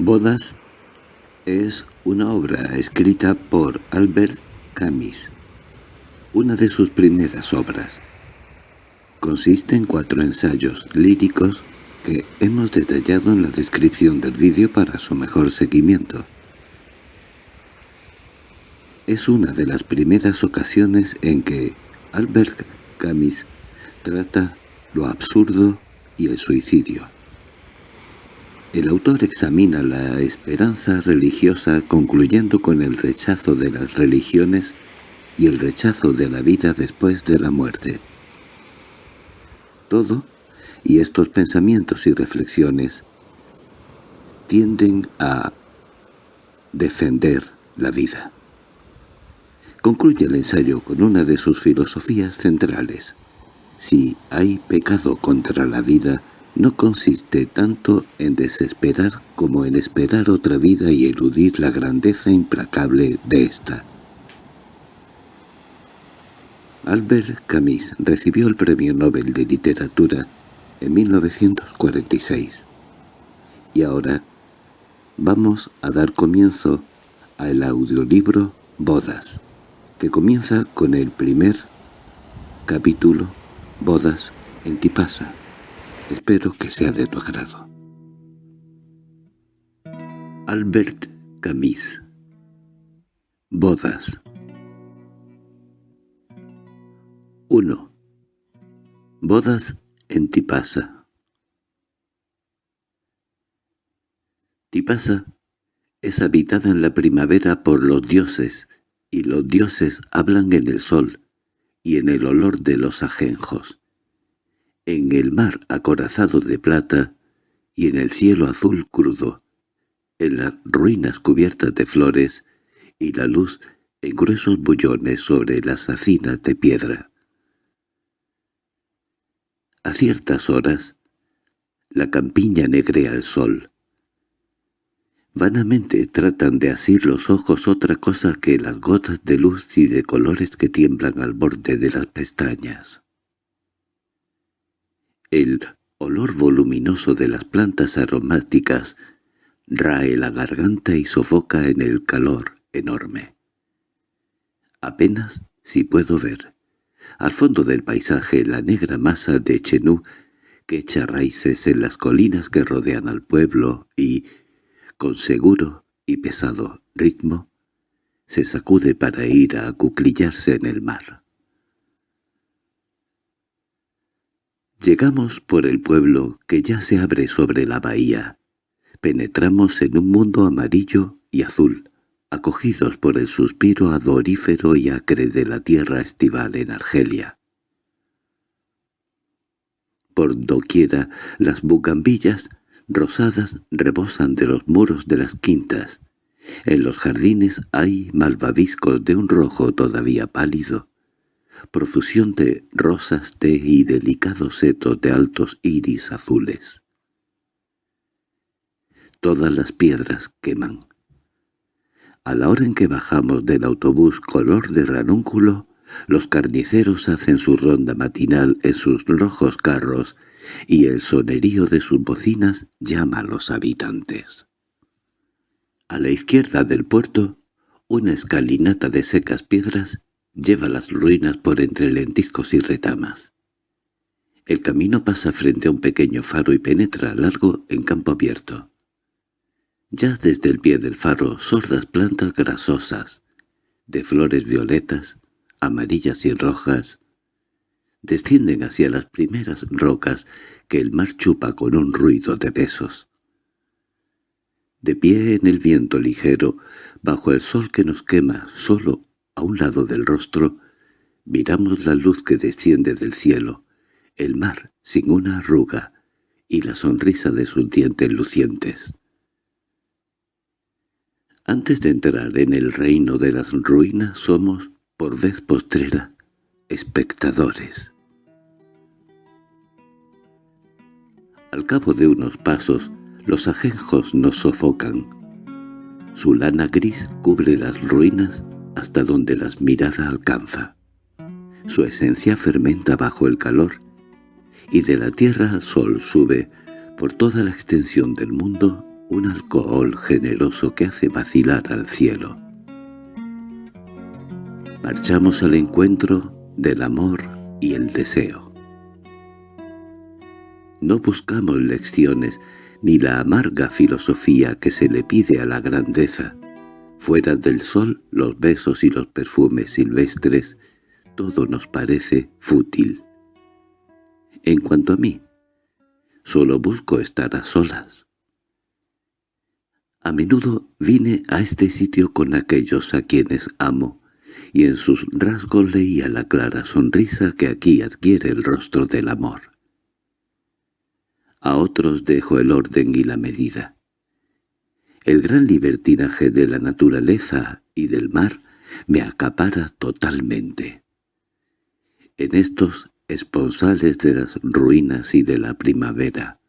Bodas es una obra escrita por Albert Camus, una de sus primeras obras. Consiste en cuatro ensayos líricos que hemos detallado en la descripción del vídeo para su mejor seguimiento. Es una de las primeras ocasiones en que Albert Camus trata lo absurdo y el suicidio. El autor examina la esperanza religiosa concluyendo con el rechazo de las religiones y el rechazo de la vida después de la muerte. Todo, y estos pensamientos y reflexiones, tienden a defender la vida. Concluye el ensayo con una de sus filosofías centrales. Si hay pecado contra la vida, no consiste tanto en desesperar como en esperar otra vida y eludir la grandeza implacable de ésta. Albert Camus recibió el Premio Nobel de Literatura en 1946. Y ahora vamos a dar comienzo al audiolibro Bodas, que comienza con el primer capítulo Bodas en Tipasa. Espero que sea de tu agrado. Albert Camus Bodas 1. Bodas en Tipasa Tipasa es habitada en la primavera por los dioses, y los dioses hablan en el sol y en el olor de los ajenjos en el mar acorazado de plata y en el cielo azul crudo, en las ruinas cubiertas de flores y la luz en gruesos bullones sobre las hacinas de piedra. A ciertas horas, la campiña negrea al sol. Vanamente tratan de asir los ojos otra cosa que las gotas de luz y de colores que tiemblan al borde de las pestañas. El olor voluminoso de las plantas aromáticas rae la garganta y sofoca en el calor enorme. Apenas si puedo ver, al fondo del paisaje, la negra masa de Chenú que echa raíces en las colinas que rodean al pueblo y, con seguro y pesado ritmo, se sacude para ir a acuclillarse en el mar. Llegamos por el pueblo que ya se abre sobre la bahía. Penetramos en un mundo amarillo y azul, acogidos por el suspiro adorífero y acre de la tierra estival en Argelia. Por doquiera las bugambillas rosadas rebosan de los muros de las quintas. En los jardines hay malvaviscos de un rojo todavía pálido, profusión de rosas té y delicados setos de altos iris azules. Todas las piedras queman. A la hora en que bajamos del autobús color de ranúnculo, los carniceros hacen su ronda matinal en sus rojos carros y el sonerío de sus bocinas llama a los habitantes. A la izquierda del puerto, una escalinata de secas piedras lleva las ruinas por entre lentiscos y retamas. El camino pasa frente a un pequeño faro y penetra largo en campo abierto. Ya desde el pie del faro sordas plantas grasosas, de flores violetas, amarillas y rojas, descienden hacia las primeras rocas que el mar chupa con un ruido de besos. De pie en el viento ligero, bajo el sol que nos quema solo a un lado del rostro, miramos la luz que desciende del cielo, el mar sin una arruga y la sonrisa de sus dientes lucientes. Antes de entrar en el reino de las ruinas somos, por vez postrera, espectadores. Al cabo de unos pasos, los ajenjos nos sofocan. Su lana gris cubre las ruinas hasta donde las mirada alcanza. Su esencia fermenta bajo el calor, y de la tierra al sol sube por toda la extensión del mundo un alcohol generoso que hace vacilar al cielo. Marchamos al encuentro del amor y el deseo. No buscamos lecciones ni la amarga filosofía que se le pide a la grandeza. Fuera del sol, los besos y los perfumes silvestres, todo nos parece fútil. En cuanto a mí, solo busco estar a solas. A menudo vine a este sitio con aquellos a quienes amo, y en sus rasgos leía la clara sonrisa que aquí adquiere el rostro del amor. A otros dejo el orden y la medida. El gran libertinaje de la naturaleza y del mar me acapara totalmente. En estos esponsales de las ruinas y de la primavera,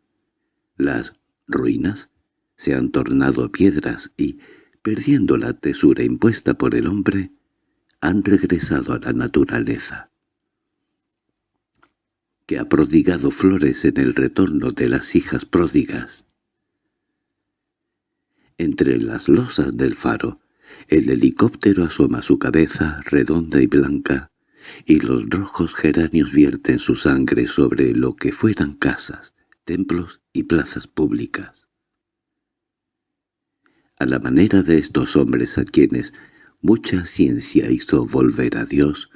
las ruinas se han tornado piedras y, perdiendo la tesura impuesta por el hombre, han regresado a la naturaleza, que ha prodigado flores en el retorno de las hijas pródigas. Entre las losas del faro, el helicóptero asoma su cabeza redonda y blanca, y los rojos geranios vierten su sangre sobre lo que fueran casas, templos y plazas públicas. A la manera de estos hombres a quienes Mucha ciencia hizo volver a Dios.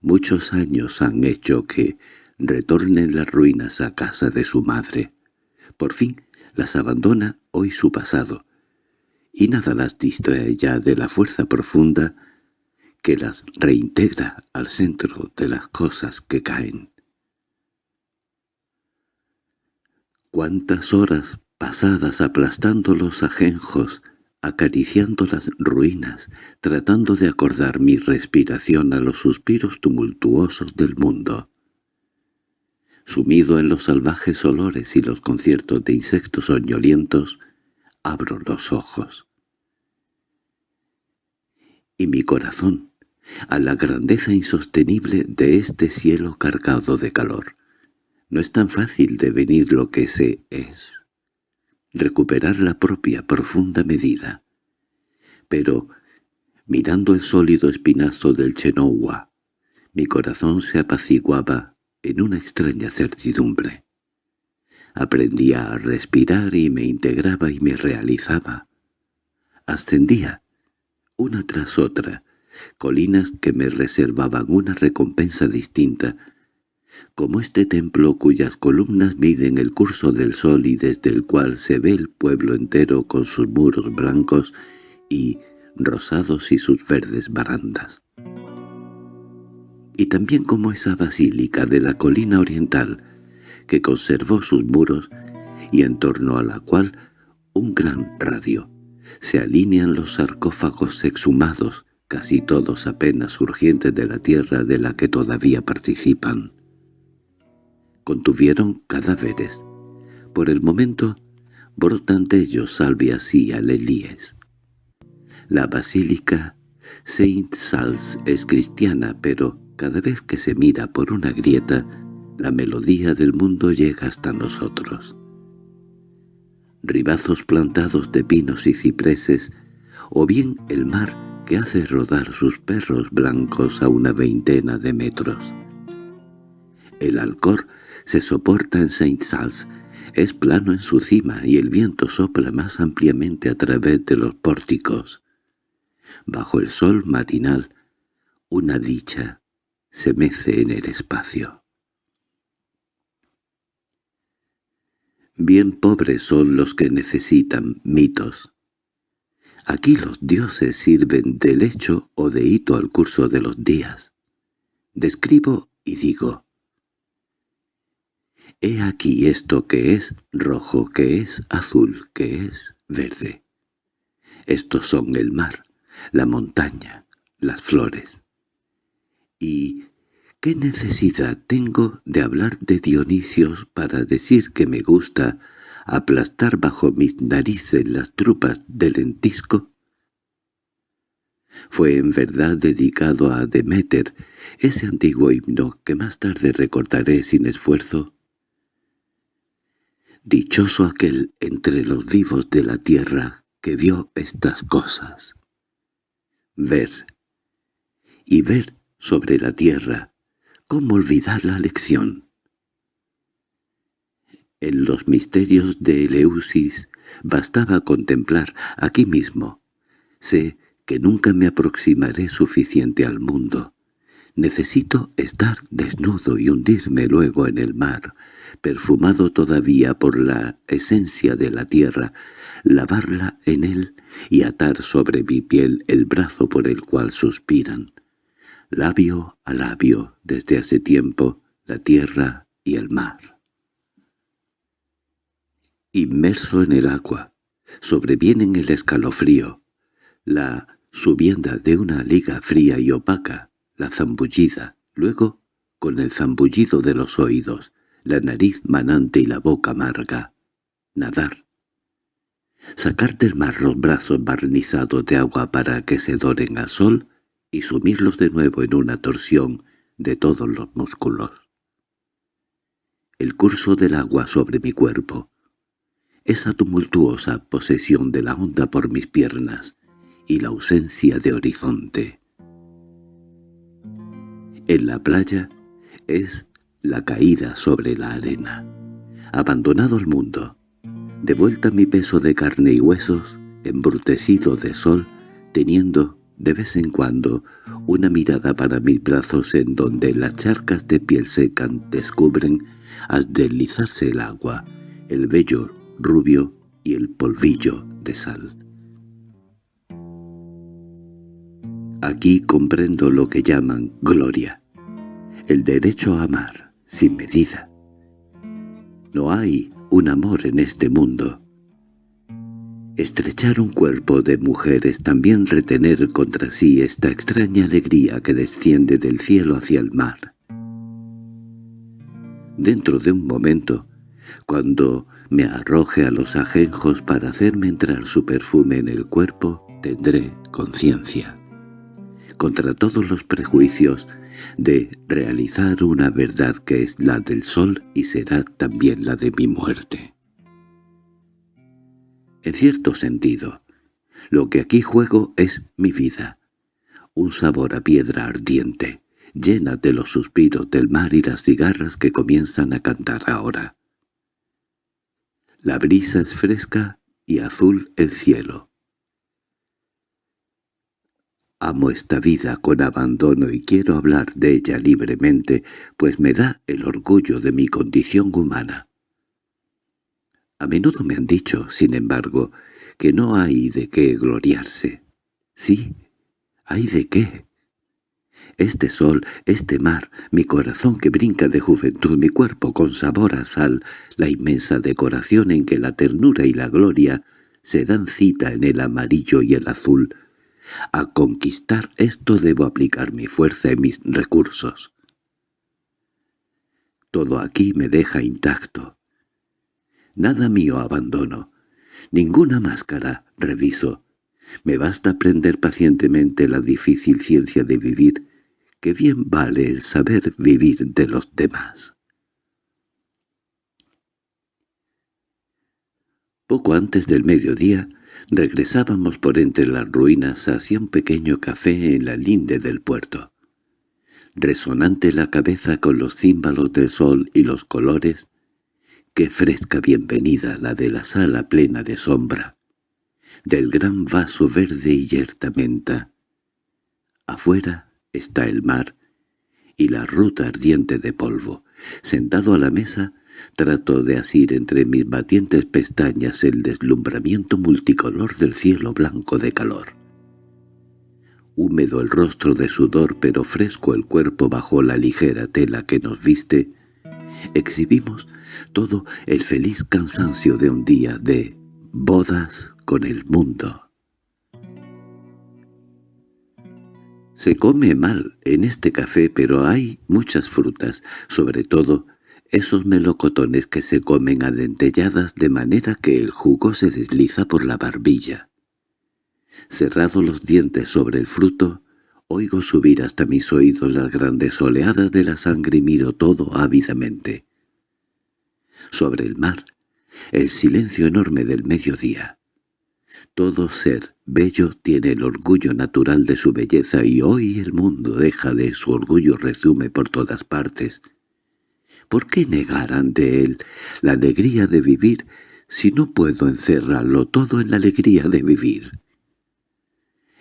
Muchos años han hecho que retornen las ruinas a casa de su madre. Por fin las abandona hoy su pasado, y nada las distrae ya de la fuerza profunda que las reintegra al centro de las cosas que caen. Cuántas horas pasadas aplastando los ajenjos acariciando las ruinas, tratando de acordar mi respiración a los suspiros tumultuosos del mundo. Sumido en los salvajes olores y los conciertos de insectos soñolientos, abro los ojos. Y mi corazón, a la grandeza insostenible de este cielo cargado de calor. No es tan fácil devenir lo que se es recuperar la propia profunda medida. Pero, mirando el sólido espinazo del Chenowa, mi corazón se apaciguaba en una extraña certidumbre. Aprendía a respirar y me integraba y me realizaba. Ascendía, una tras otra, colinas que me reservaban una recompensa distinta como este templo cuyas columnas miden el curso del sol y desde el cual se ve el pueblo entero con sus muros blancos y rosados y sus verdes barandas. Y también como esa basílica de la colina oriental, que conservó sus muros y en torno a la cual un gran radio. Se alinean los sarcófagos exhumados, casi todos apenas surgientes de la tierra de la que todavía participan contuvieron cadáveres. Por el momento brotan de ellos salvias y alelíes. La basílica Saint Sals es cristiana, pero cada vez que se mira por una grieta, la melodía del mundo llega hasta nosotros. Ribazos plantados de pinos y cipreses, o bien el mar que hace rodar sus perros blancos a una veintena de metros. El alcor se soporta en Saint Sals, es plano en su cima y el viento sopla más ampliamente a través de los pórticos. Bajo el sol matinal, una dicha se mece en el espacio. Bien pobres son los que necesitan mitos. Aquí los dioses sirven de lecho o de hito al curso de los días. Describo y digo, He aquí esto que es rojo, que es azul, que es verde. Estos son el mar, la montaña, las flores. ¿Y qué necesidad tengo de hablar de Dionisios para decir que me gusta aplastar bajo mis narices las trupas del lentisco? Fue en verdad dedicado a Demeter, ese antiguo himno que más tarde recordaré sin esfuerzo, Dichoso aquel entre los vivos de la tierra que vio estas cosas. Ver. Y ver sobre la tierra, cómo olvidar la lección. En los misterios de Eleusis bastaba contemplar aquí mismo. Sé que nunca me aproximaré suficiente al mundo. Necesito estar desnudo y hundirme luego en el mar, perfumado todavía por la esencia de la tierra, lavarla en él y atar sobre mi piel el brazo por el cual suspiran. Labio a labio, desde hace tiempo, la tierra y el mar. Inmerso en el agua, sobrevienen el escalofrío, la subienda de una liga fría y opaca, la zambullida, luego, con el zambullido de los oídos, la nariz manante y la boca amarga. Nadar. Sacar del mar los brazos barnizados de agua para que se doren al sol y sumirlos de nuevo en una torsión de todos los músculos. El curso del agua sobre mi cuerpo, esa tumultuosa posesión de la onda por mis piernas y la ausencia de horizonte. En la playa es la caída sobre la arena. Abandonado el mundo, de vuelta mi peso de carne y huesos, embrutecido de sol, teniendo, de vez en cuando, una mirada para mis brazos en donde las charcas de piel seca descubren, al deslizarse el agua, el vello rubio y el polvillo de sal. Aquí comprendo lo que llaman gloria, el derecho a amar, sin medida. No hay un amor en este mundo. Estrechar un cuerpo de mujeres también retener contra sí esta extraña alegría que desciende del cielo hacia el mar. Dentro de un momento, cuando me arroje a los ajenjos para hacerme entrar su perfume en el cuerpo, tendré conciencia. Contra todos los prejuicios, de realizar una verdad que es la del sol y será también la de mi muerte. En cierto sentido, lo que aquí juego es mi vida, un sabor a piedra ardiente, llena de los suspiros del mar y las cigarras que comienzan a cantar ahora. La brisa es fresca y azul el cielo. Amo esta vida con abandono y quiero hablar de ella libremente, pues me da el orgullo de mi condición humana. A menudo me han dicho, sin embargo, que no hay de qué gloriarse. Sí, hay de qué. Este sol, este mar, mi corazón que brinca de juventud, mi cuerpo con sabor a sal, la inmensa decoración en que la ternura y la gloria se dan cita en el amarillo y el azul, a conquistar esto debo aplicar mi fuerza y mis recursos. Todo aquí me deja intacto. Nada mío abandono. Ninguna máscara reviso. Me basta aprender pacientemente la difícil ciencia de vivir, que bien vale el saber vivir de los demás. Poco antes del mediodía, Regresábamos por entre las ruinas hacia un pequeño café en la linde del puerto. Resonante la cabeza con los címbalos del sol y los colores, qué fresca bienvenida la de la sala plena de sombra, del gran vaso verde y yerta menta. Afuera está el mar y la ruta ardiente de polvo. Sentado a la mesa, Trato de asir entre mis batientes pestañas el deslumbramiento multicolor del cielo blanco de calor. Húmedo el rostro de sudor pero fresco el cuerpo bajo la ligera tela que nos viste, exhibimos todo el feliz cansancio de un día de bodas con el mundo. Se come mal en este café, pero hay muchas frutas, sobre todo esos melocotones que se comen adentelladas de manera que el jugo se desliza por la barbilla. Cerrados los dientes sobre el fruto, oigo subir hasta mis oídos las grandes oleadas de la sangre y miro todo ávidamente. Sobre el mar, el silencio enorme del mediodía. Todo ser bello tiene el orgullo natural de su belleza y hoy el mundo deja de su orgullo resume por todas partes. ¿Por qué negar ante él la alegría de vivir si no puedo encerrarlo todo en la alegría de vivir?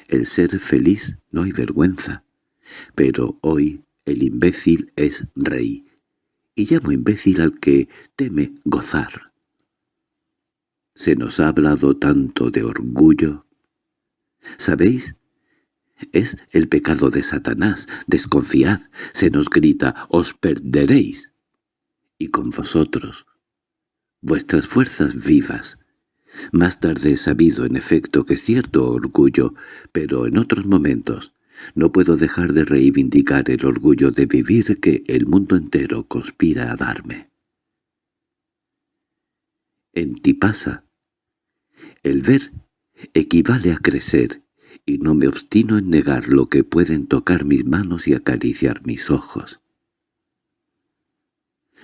El ser feliz no hay vergüenza, pero hoy el imbécil es rey, y llamo imbécil al que teme gozar. Se nos ha hablado tanto de orgullo. ¿Sabéis? Es el pecado de Satanás. Desconfiad. Se nos grita, os perderéis. Y con vosotros. Vuestras fuerzas vivas. Más tarde he sabido, en efecto, que cierto orgullo, pero en otros momentos, no puedo dejar de reivindicar el orgullo de vivir que el mundo entero conspira a darme. En ti pasa. El ver equivale a crecer, y no me obstino en negar lo que pueden tocar mis manos y acariciar mis ojos.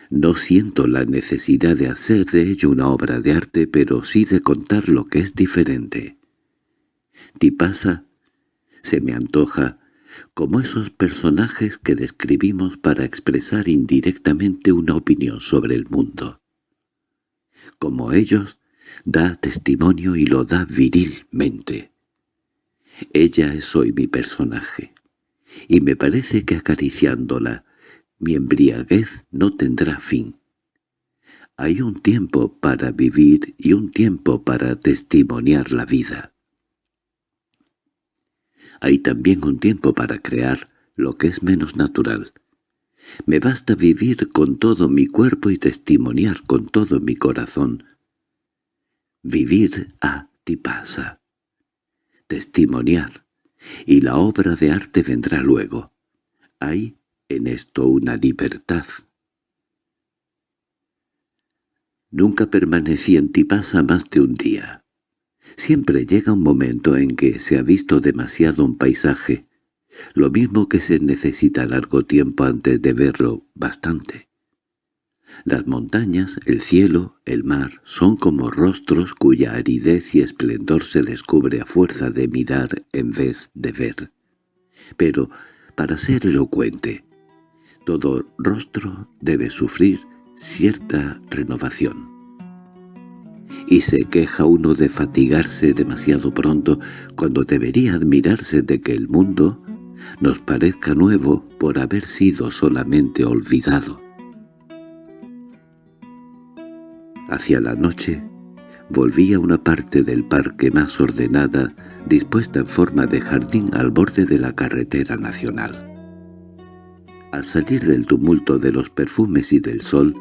No siento la necesidad de hacer de ello una obra de arte, pero sí de contar lo que es diferente. Tipasa se me antoja como esos personajes que describimos para expresar indirectamente una opinión sobre el mundo. Como ellos, da testimonio y lo da virilmente. Ella es hoy mi personaje, y me parece que acariciándola, mi embriaguez no tendrá fin. Hay un tiempo para vivir y un tiempo para testimoniar la vida. Hay también un tiempo para crear lo que es menos natural. Me basta vivir con todo mi cuerpo y testimoniar con todo mi corazón. Vivir a ti pasa. Testimoniar. Y la obra de arte vendrá luego. Hay en esto una libertad. Nunca permanecí en Tipasa más de un día. Siempre llega un momento en que se ha visto demasiado un paisaje, lo mismo que se necesita largo tiempo antes de verlo bastante. Las montañas, el cielo, el mar, son como rostros cuya aridez y esplendor se descubre a fuerza de mirar en vez de ver. Pero, para ser elocuente, todo rostro debe sufrir cierta renovación y se queja uno de fatigarse demasiado pronto cuando debería admirarse de que el mundo nos parezca nuevo por haber sido solamente olvidado. Hacia la noche volví a una parte del parque más ordenada, dispuesta en forma de jardín al borde de la carretera nacional. Al salir del tumulto de los perfumes y del sol,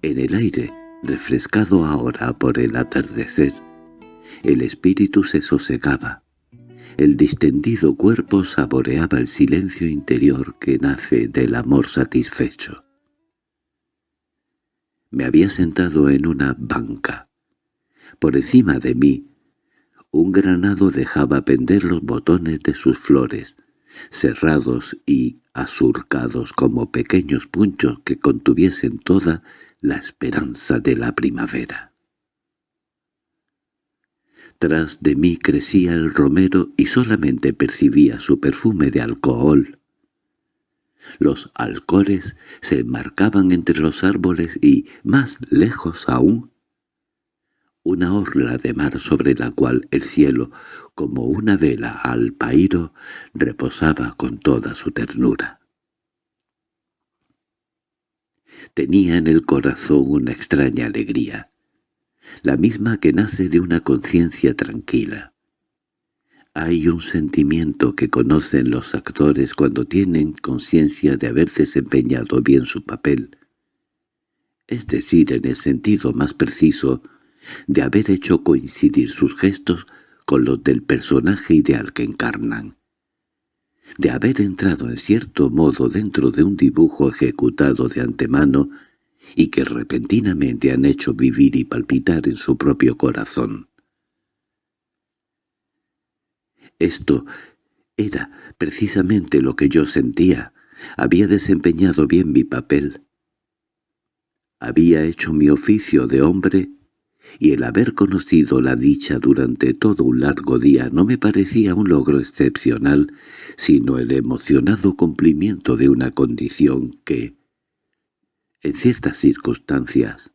en el aire refrescado ahora por el atardecer, el espíritu se sosegaba. El distendido cuerpo saboreaba el silencio interior que nace del amor satisfecho. Me había sentado en una banca. Por encima de mí, un granado dejaba pender los botones de sus flores, cerrados y azurcados como pequeños punchos que contuviesen toda la esperanza de la primavera. Tras de mí crecía el romero y solamente percibía su perfume de alcohol. Los alcores se enmarcaban entre los árboles y, más lejos aún, una orla de mar sobre la cual el cielo, como una vela al pairo, reposaba con toda su ternura. Tenía en el corazón una extraña alegría, la misma que nace de una conciencia tranquila. Hay un sentimiento que conocen los actores cuando tienen conciencia de haber desempeñado bien su papel, es decir, en el sentido más preciso, de haber hecho coincidir sus gestos con los del personaje ideal que encarnan de haber entrado en cierto modo dentro de un dibujo ejecutado de antemano y que repentinamente han hecho vivir y palpitar en su propio corazón. Esto era precisamente lo que yo sentía. Había desempeñado bien mi papel. Había hecho mi oficio de hombre y el haber conocido la dicha durante todo un largo día no me parecía un logro excepcional, sino el emocionado cumplimiento de una condición que, en ciertas circunstancias,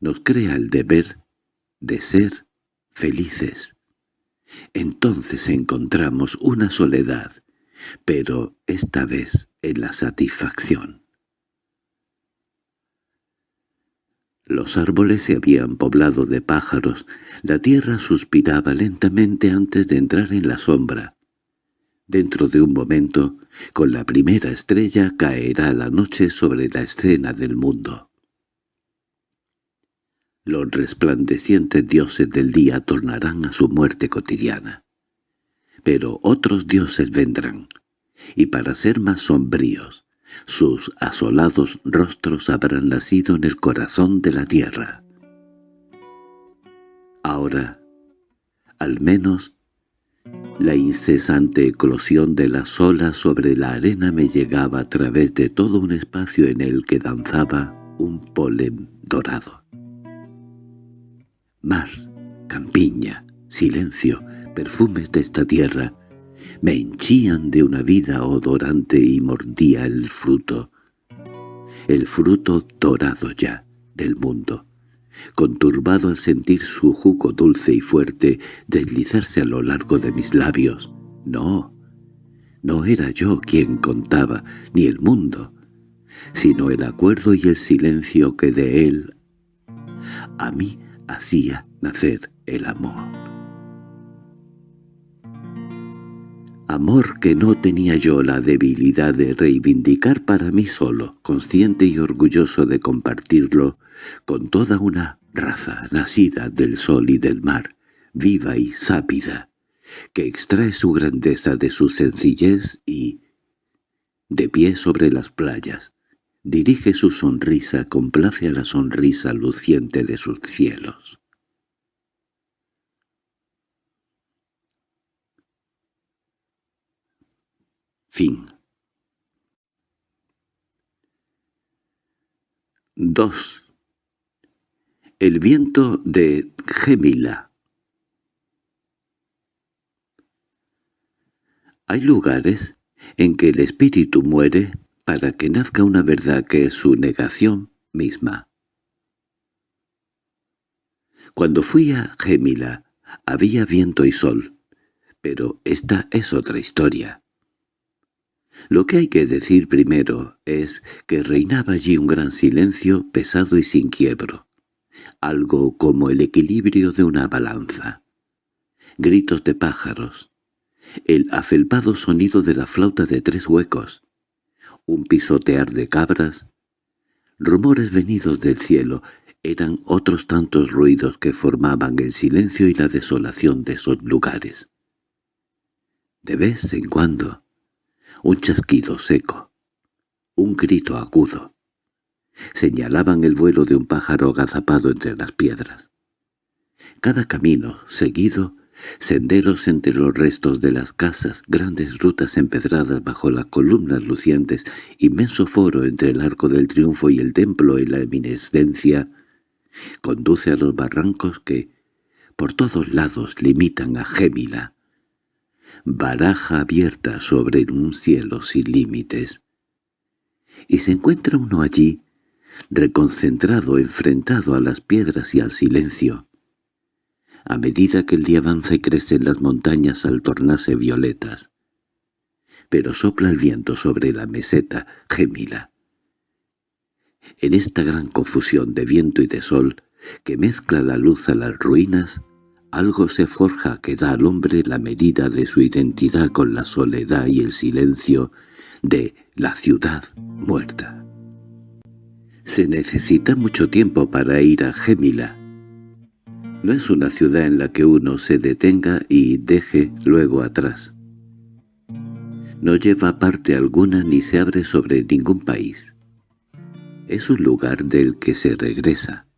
nos crea el deber de ser felices. Entonces encontramos una soledad, pero esta vez en la satisfacción. Los árboles se habían poblado de pájaros, la tierra suspiraba lentamente antes de entrar en la sombra. Dentro de un momento, con la primera estrella caerá la noche sobre la escena del mundo. Los resplandecientes dioses del día tornarán a su muerte cotidiana. Pero otros dioses vendrán, y para ser más sombríos, sus asolados rostros habrán nacido en el corazón de la tierra. Ahora, al menos, la incesante eclosión de las olas sobre la arena me llegaba a través de todo un espacio en el que danzaba un polen dorado. Mar, campiña, silencio, perfumes de esta tierra, me henchían de una vida odorante y mordía el fruto, el fruto dorado ya del mundo, conturbado al sentir su jugo dulce y fuerte deslizarse a lo largo de mis labios. No, no era yo quien contaba, ni el mundo, sino el acuerdo y el silencio que de él a mí hacía nacer el amor. Amor que no tenía yo la debilidad de reivindicar para mí solo, consciente y orgulloso de compartirlo con toda una raza nacida del sol y del mar, viva y sápida, que extrae su grandeza de su sencillez y, de pie sobre las playas, dirige su sonrisa, complace a la sonrisa luciente de sus cielos. Fin 2. El viento de Gemila Hay lugares en que el espíritu muere para que nazca una verdad que es su negación misma. Cuando fui a Gemila había viento y sol, pero esta es otra historia. Lo que hay que decir primero es que reinaba allí un gran silencio pesado y sin quiebro, algo como el equilibrio de una balanza. Gritos de pájaros, el afelpado sonido de la flauta de tres huecos, un pisotear de cabras, rumores venidos del cielo, eran otros tantos ruidos que formaban el silencio y la desolación de esos lugares. De vez en cuando, un chasquido seco, un grito agudo. Señalaban el vuelo de un pájaro agazapado entre las piedras. Cada camino, seguido, senderos entre los restos de las casas, grandes rutas empedradas bajo las columnas lucientes, inmenso foro entre el arco del triunfo y el templo en la eminescencia, conduce a los barrancos que, por todos lados, limitan a Gémila, baraja abierta sobre un cielo sin límites. Y se encuentra uno allí, reconcentrado, enfrentado a las piedras y al silencio. A medida que el día avanza y crecen las montañas al tornarse violetas. Pero sopla el viento sobre la meseta, gemila. En esta gran confusión de viento y de sol, que mezcla la luz a las ruinas, algo se forja que da al hombre la medida de su identidad con la soledad y el silencio de la ciudad muerta. Se necesita mucho tiempo para ir a Gémila. No es una ciudad en la que uno se detenga y deje luego atrás. No lleva parte alguna ni se abre sobre ningún país. Es un lugar del que se regresa.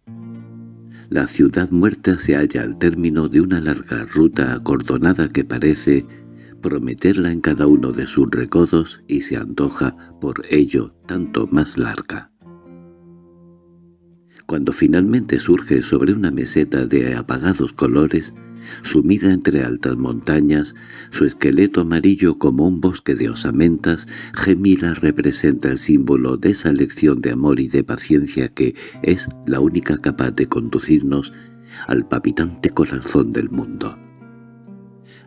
La ciudad muerta se halla al término de una larga ruta acordonada que parece prometerla en cada uno de sus recodos y se antoja por ello tanto más larga. Cuando finalmente surge sobre una meseta de apagados colores, sumida entre altas montañas, su esqueleto amarillo como un bosque de osamentas, Gemila representa el símbolo de esa lección de amor y de paciencia que es la única capaz de conducirnos al papitante corazón del mundo.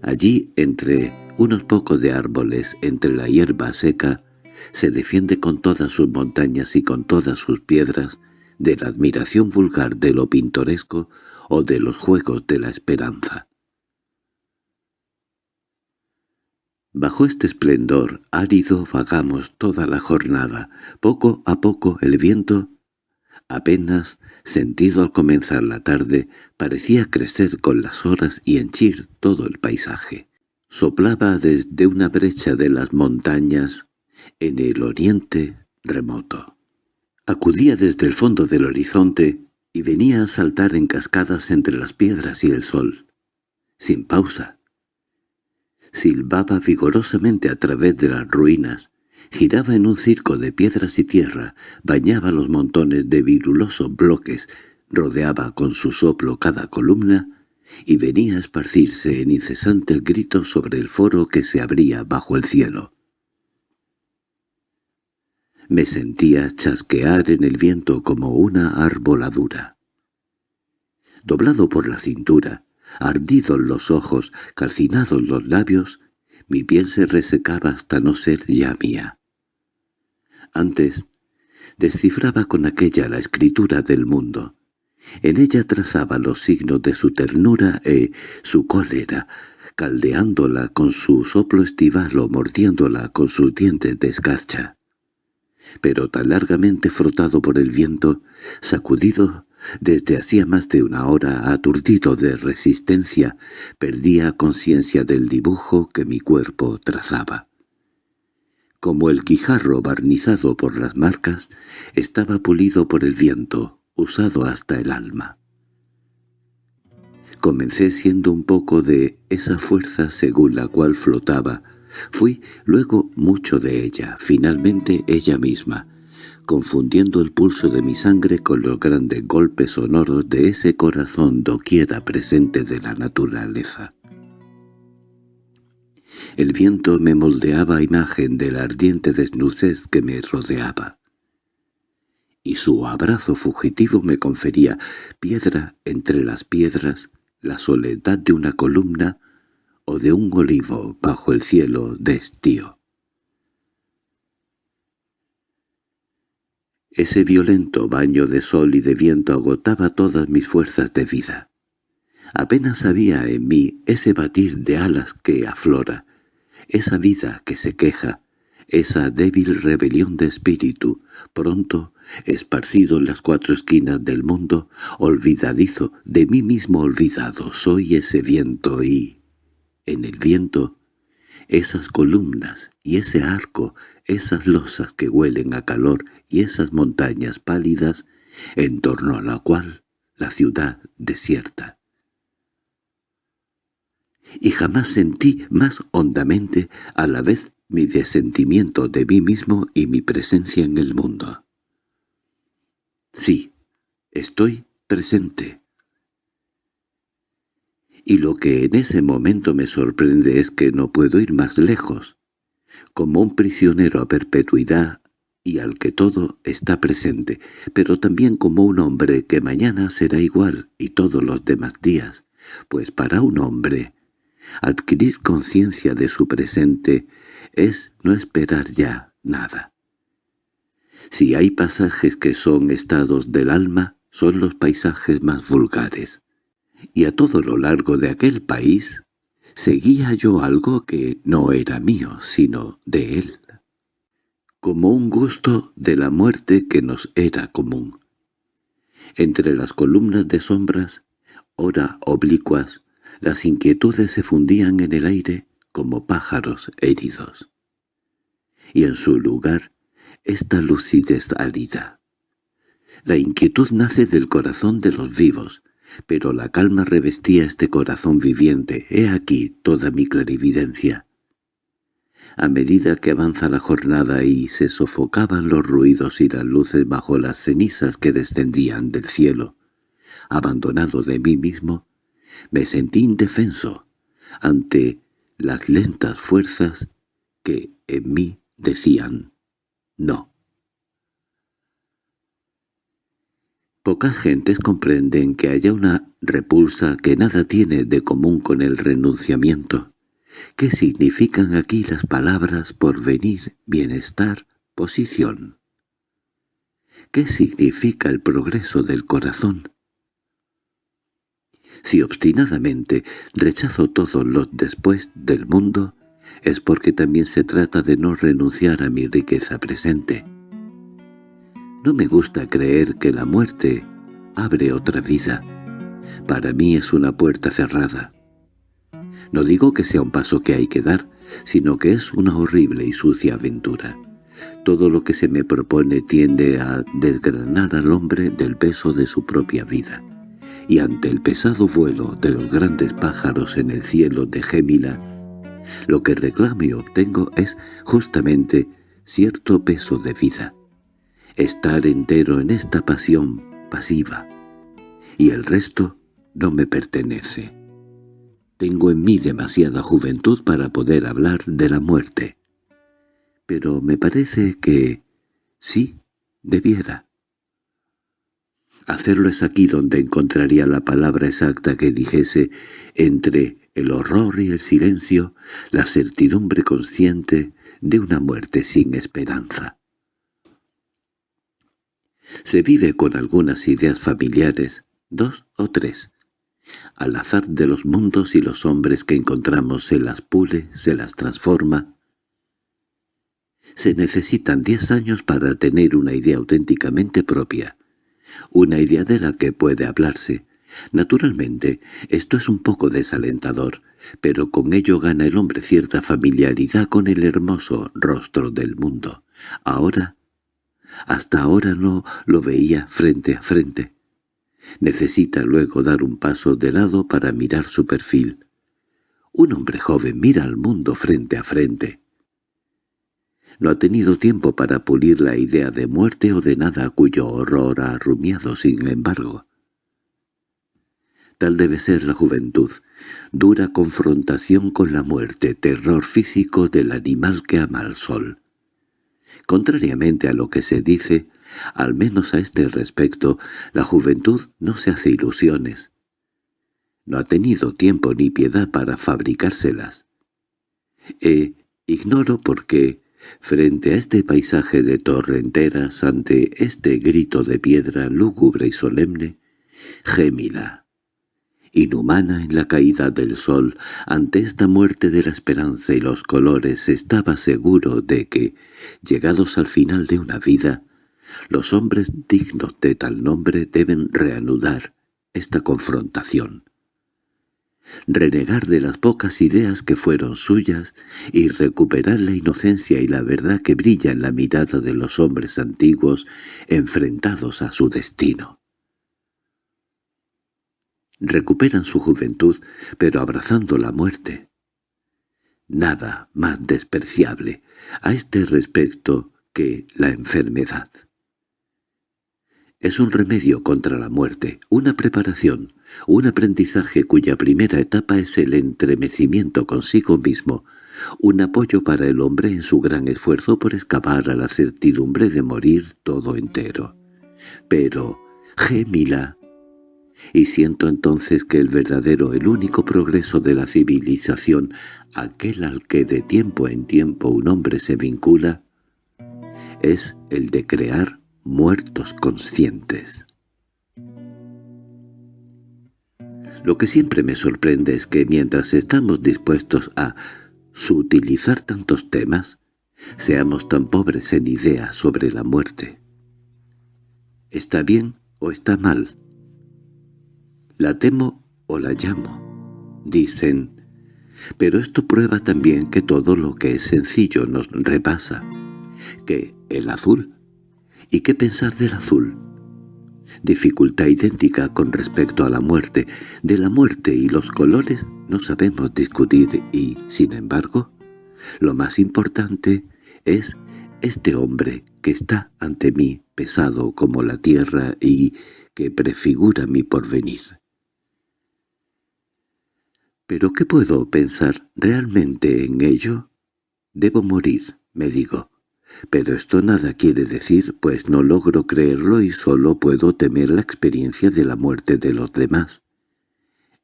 Allí, entre unos pocos de árboles, entre la hierba seca, se defiende con todas sus montañas y con todas sus piedras de la admiración vulgar de lo pintoresco o de los juegos de la esperanza. Bajo este esplendor árido vagamos toda la jornada. Poco a poco el viento, apenas sentido al comenzar la tarde, parecía crecer con las horas y henchir todo el paisaje. Soplaba desde una brecha de las montañas en el oriente remoto. Acudía desde el fondo del horizonte y venía a saltar en cascadas entre las piedras y el sol, sin pausa. Silbaba vigorosamente a través de las ruinas, giraba en un circo de piedras y tierra, bañaba los montones de virulosos bloques, rodeaba con su soplo cada columna y venía a esparcirse en incesantes gritos sobre el foro que se abría bajo el cielo. Me sentía chasquear en el viento como una arboladura. Doblado por la cintura, ardidos los ojos, calcinados los labios, mi piel se resecaba hasta no ser ya mía. Antes, descifraba con aquella la escritura del mundo. En ella trazaba los signos de su ternura e su cólera, caldeándola con su soplo estival o mordiéndola con sus dientes de escarcha pero tan largamente frotado por el viento, sacudido desde hacía más de una hora, aturdido de resistencia, perdía conciencia del dibujo que mi cuerpo trazaba. Como el guijarro barnizado por las marcas, estaba pulido por el viento, usado hasta el alma. Comencé siendo un poco de esa fuerza según la cual flotaba, Fui luego mucho de ella, finalmente ella misma, confundiendo el pulso de mi sangre con los grandes golpes sonoros de ese corazón doquiera presente de la naturaleza. El viento me moldeaba imagen de la ardiente desnudez que me rodeaba, y su abrazo fugitivo me confería, piedra entre las piedras, la soledad de una columna, o de un olivo bajo el cielo de estío. Ese violento baño de sol y de viento agotaba todas mis fuerzas de vida. Apenas había en mí ese batir de alas que aflora, esa vida que se queja, esa débil rebelión de espíritu, pronto, esparcido en las cuatro esquinas del mundo, olvidadizo, de mí mismo olvidado, soy ese viento y en el viento, esas columnas y ese arco, esas losas que huelen a calor y esas montañas pálidas en torno a la cual la ciudad desierta. Y jamás sentí más hondamente a la vez mi desentimiento de mí mismo y mi presencia en el mundo. Sí, estoy presente y lo que en ese momento me sorprende es que no puedo ir más lejos, como un prisionero a perpetuidad y al que todo está presente, pero también como un hombre que mañana será igual y todos los demás días, pues para un hombre adquirir conciencia de su presente es no esperar ya nada. Si hay pasajes que son estados del alma, son los paisajes más vulgares y a todo lo largo de aquel país seguía yo algo que no era mío, sino de él, como un gusto de la muerte que nos era común. Entre las columnas de sombras, ora oblicuas, las inquietudes se fundían en el aire como pájaros heridos. Y en su lugar, esta lucidez árida. La inquietud nace del corazón de los vivos, pero la calma revestía este corazón viviente. He aquí toda mi clarividencia. A medida que avanza la jornada y se sofocaban los ruidos y las luces bajo las cenizas que descendían del cielo, abandonado de mí mismo, me sentí indefenso ante las lentas fuerzas que en mí decían no. Pocas gentes comprenden que haya una repulsa que nada tiene de común con el renunciamiento. ¿Qué significan aquí las palabras porvenir, bienestar, posición? ¿Qué significa el progreso del corazón? Si obstinadamente rechazo todos los después del mundo, es porque también se trata de no renunciar a mi riqueza presente. No me gusta creer que la muerte abre otra vida. Para mí es una puerta cerrada. No digo que sea un paso que hay que dar, sino que es una horrible y sucia aventura. Todo lo que se me propone tiende a desgranar al hombre del peso de su propia vida. Y ante el pesado vuelo de los grandes pájaros en el cielo de Gémila, lo que reclamo y obtengo es justamente cierto peso de vida estar entero en esta pasión pasiva, y el resto no me pertenece. Tengo en mí demasiada juventud para poder hablar de la muerte, pero me parece que sí debiera. Hacerlo es aquí donde encontraría la palabra exacta que dijese entre el horror y el silencio la certidumbre consciente de una muerte sin esperanza. Se vive con algunas ideas familiares, dos o tres. Al azar de los mundos y los hombres que encontramos se las pule, se las transforma. Se necesitan diez años para tener una idea auténticamente propia, una idea de la que puede hablarse. Naturalmente, esto es un poco desalentador, pero con ello gana el hombre cierta familiaridad con el hermoso rostro del mundo. Ahora hasta ahora no lo veía frente a frente. Necesita luego dar un paso de lado para mirar su perfil. Un hombre joven mira al mundo frente a frente. No ha tenido tiempo para pulir la idea de muerte o de nada cuyo horror ha rumiado sin embargo. Tal debe ser la juventud, dura confrontación con la muerte, terror físico del animal que ama al sol. Contrariamente a lo que se dice, al menos a este respecto, la juventud no se hace ilusiones. No ha tenido tiempo ni piedad para fabricárselas. E ignoro por qué, frente a este paisaje de torrenteras, ante este grito de piedra lúgubre y solemne, gémila inhumana en la caída del sol, ante esta muerte de la esperanza y los colores, estaba seguro de que, llegados al final de una vida, los hombres dignos de tal nombre deben reanudar esta confrontación. Renegar de las pocas ideas que fueron suyas y recuperar la inocencia y la verdad que brilla en la mirada de los hombres antiguos enfrentados a su destino recuperan su juventud, pero abrazando la muerte. Nada más despreciable a este respecto que la enfermedad. Es un remedio contra la muerte, una preparación, un aprendizaje cuya primera etapa es el entremecimiento consigo mismo, un apoyo para el hombre en su gran esfuerzo por escapar a la certidumbre de morir todo entero. Pero, Gémila, y siento entonces que el verdadero, el único progreso de la civilización, aquel al que de tiempo en tiempo un hombre se vincula, es el de crear muertos conscientes. Lo que siempre me sorprende es que mientras estamos dispuestos a sutilizar tantos temas, seamos tan pobres en ideas sobre la muerte. ¿Está bien o está mal? La temo o la llamo, dicen. Pero esto prueba también que todo lo que es sencillo nos repasa. Que el azul. ¿Y qué pensar del azul? Dificultad idéntica con respecto a la muerte. De la muerte y los colores no sabemos discutir y, sin embargo, lo más importante es este hombre que está ante mí pesado como la tierra y que prefigura mi porvenir. ¿Pero qué puedo pensar realmente en ello? Debo morir, me digo. Pero esto nada quiere decir, pues no logro creerlo y solo puedo temer la experiencia de la muerte de los demás.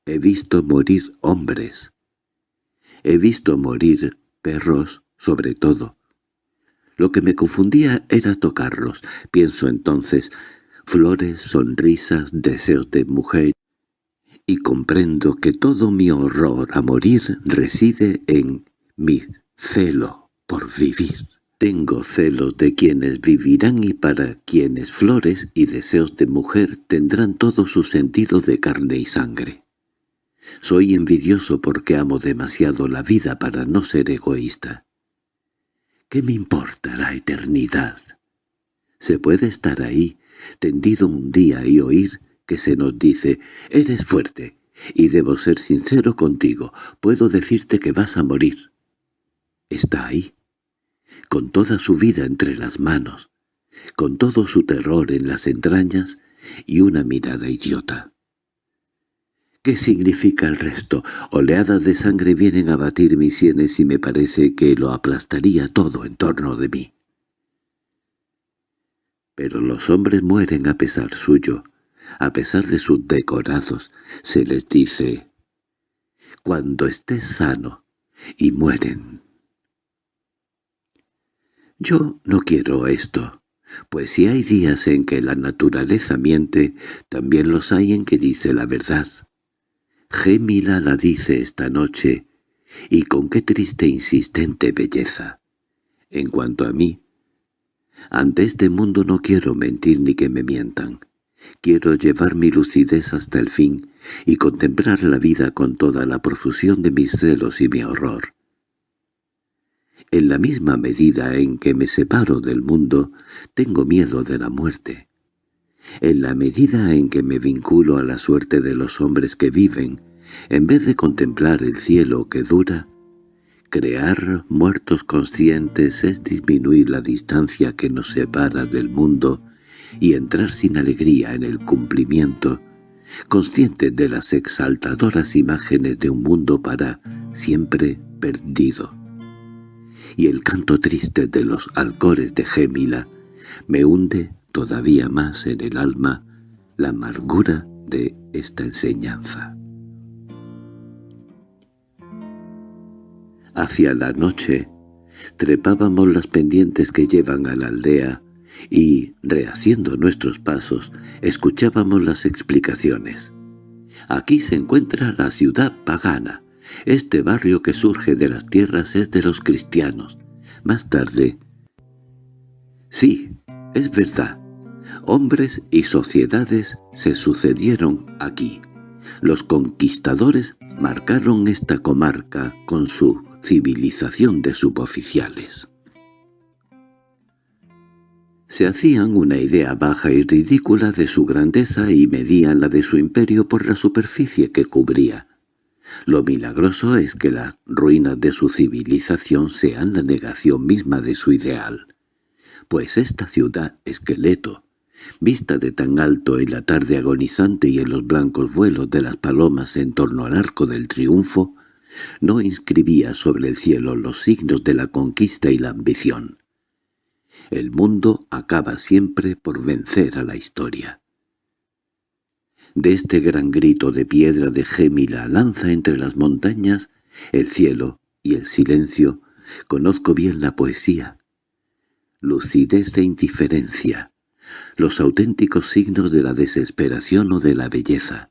He visto morir hombres. He visto morir perros, sobre todo. Lo que me confundía era tocarlos. Pienso entonces, flores, sonrisas, deseos de mujer, y comprendo que todo mi horror a morir reside en mi celo por vivir. Tengo celos de quienes vivirán y para quienes flores y deseos de mujer tendrán todo su sentido de carne y sangre. Soy envidioso porque amo demasiado la vida para no ser egoísta. ¿Qué me importa la eternidad? Se puede estar ahí, tendido un día y oír que se nos dice «Eres fuerte» y debo ser sincero contigo, puedo decirte que vas a morir. Está ahí, con toda su vida entre las manos, con todo su terror en las entrañas y una mirada idiota. ¿Qué significa el resto? Oleadas de sangre vienen a batir mis sienes y me parece que lo aplastaría todo en torno de mí. Pero los hombres mueren a pesar suyo, a pesar de sus decorados, se les dice «cuando estés sano» y mueren. Yo no quiero esto, pues si hay días en que la naturaleza miente, también los hay en que dice la verdad. Gémila la dice esta noche, y con qué triste e insistente belleza. En cuanto a mí, ante este mundo no quiero mentir ni que me mientan. Quiero llevar mi lucidez hasta el fin y contemplar la vida con toda la profusión de mis celos y mi horror. En la misma medida en que me separo del mundo, tengo miedo de la muerte. En la medida en que me vinculo a la suerte de los hombres que viven, en vez de contemplar el cielo que dura, crear muertos conscientes es disminuir la distancia que nos separa del mundo y entrar sin alegría en el cumplimiento, consciente de las exaltadoras imágenes de un mundo para siempre perdido. Y el canto triste de los alcores de Gémila me hunde todavía más en el alma la amargura de esta enseñanza. Hacia la noche trepábamos las pendientes que llevan a la aldea y, rehaciendo nuestros pasos, escuchábamos las explicaciones. Aquí se encuentra la ciudad pagana. Este barrio que surge de las tierras es de los cristianos. Más tarde... Sí, es verdad. Hombres y sociedades se sucedieron aquí. Los conquistadores marcaron esta comarca con su civilización de suboficiales. Se hacían una idea baja y ridícula de su grandeza y medían la de su imperio por la superficie que cubría. Lo milagroso es que las ruinas de su civilización sean la negación misma de su ideal. Pues esta ciudad esqueleto, vista de tan alto en la tarde agonizante y en los blancos vuelos de las palomas en torno al arco del triunfo, no inscribía sobre el cielo los signos de la conquista y la ambición. El mundo acaba siempre por vencer a la historia. De este gran grito de piedra de Gémila lanza entre las montañas, el cielo y el silencio, conozco bien la poesía. Lucidez e indiferencia, los auténticos signos de la desesperación o de la belleza.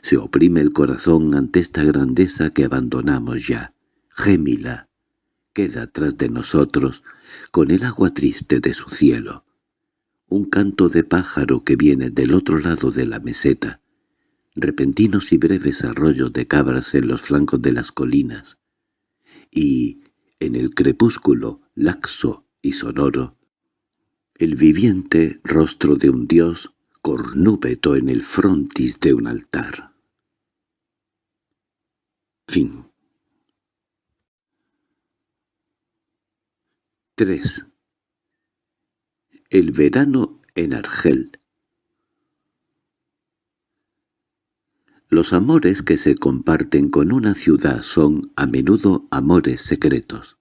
Se oprime el corazón ante esta grandeza que abandonamos ya. Gémila, queda tras de nosotros con el agua triste de su cielo. Un canto de pájaro que viene del otro lado de la meseta. Repentinos y breves arroyos de cabras en los flancos de las colinas. Y, en el crepúsculo, laxo y sonoro, el viviente rostro de un dios cornúbeto en el frontis de un altar. Fin 3. El verano en Argel Los amores que se comparten con una ciudad son a menudo amores secretos.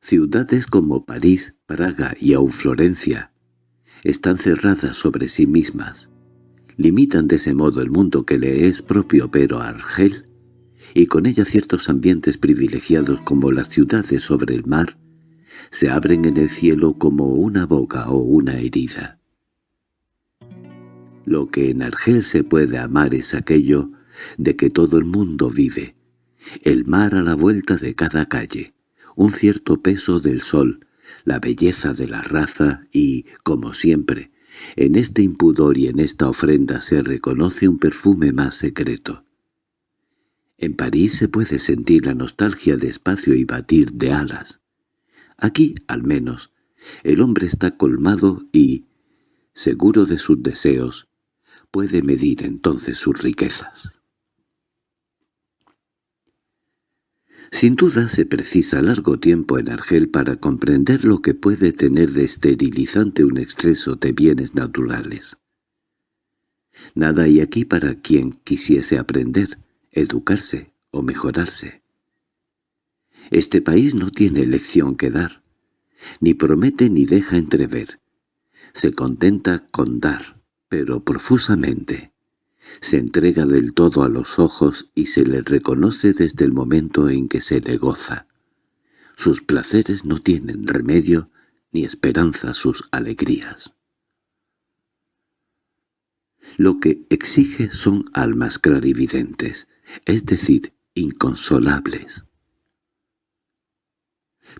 Ciudades como París, Praga y aún Florencia están cerradas sobre sí mismas. Limitan de ese modo el mundo que le es propio pero Argel, y con ella ciertos ambientes privilegiados como las ciudades sobre el mar, se abren en el cielo como una boca o una herida. Lo que en Argel se puede amar es aquello de que todo el mundo vive, el mar a la vuelta de cada calle, un cierto peso del sol, la belleza de la raza y, como siempre, en este impudor y en esta ofrenda se reconoce un perfume más secreto. En París se puede sentir la nostalgia de espacio y batir de alas. Aquí, al menos, el hombre está colmado y, seguro de sus deseos, puede medir entonces sus riquezas. Sin duda se precisa largo tiempo en Argel para comprender lo que puede tener de esterilizante un exceso de bienes naturales. Nada hay aquí para quien quisiese aprender, educarse o mejorarse. Este país no tiene lección que dar, ni promete ni deja entrever. Se contenta con dar, pero profusamente. Se entrega del todo a los ojos y se le reconoce desde el momento en que se le goza. Sus placeres no tienen remedio ni esperanza sus alegrías. Lo que exige son almas clarividentes, es decir, inconsolables.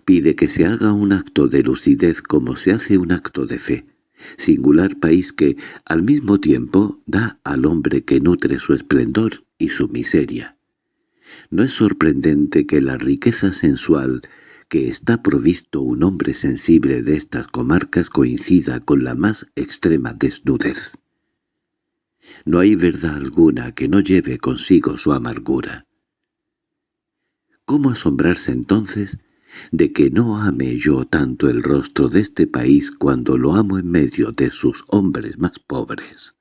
Pide que se haga un acto de lucidez como se hace un acto de fe, singular país que, al mismo tiempo, da al hombre que nutre su esplendor y su miseria. No es sorprendente que la riqueza sensual que está provisto un hombre sensible de estas comarcas coincida con la más extrema desnudez. No hay verdad alguna que no lleve consigo su amargura. ¿Cómo asombrarse entonces de que no ame yo tanto el rostro de este país cuando lo amo en medio de sus hombres más pobres.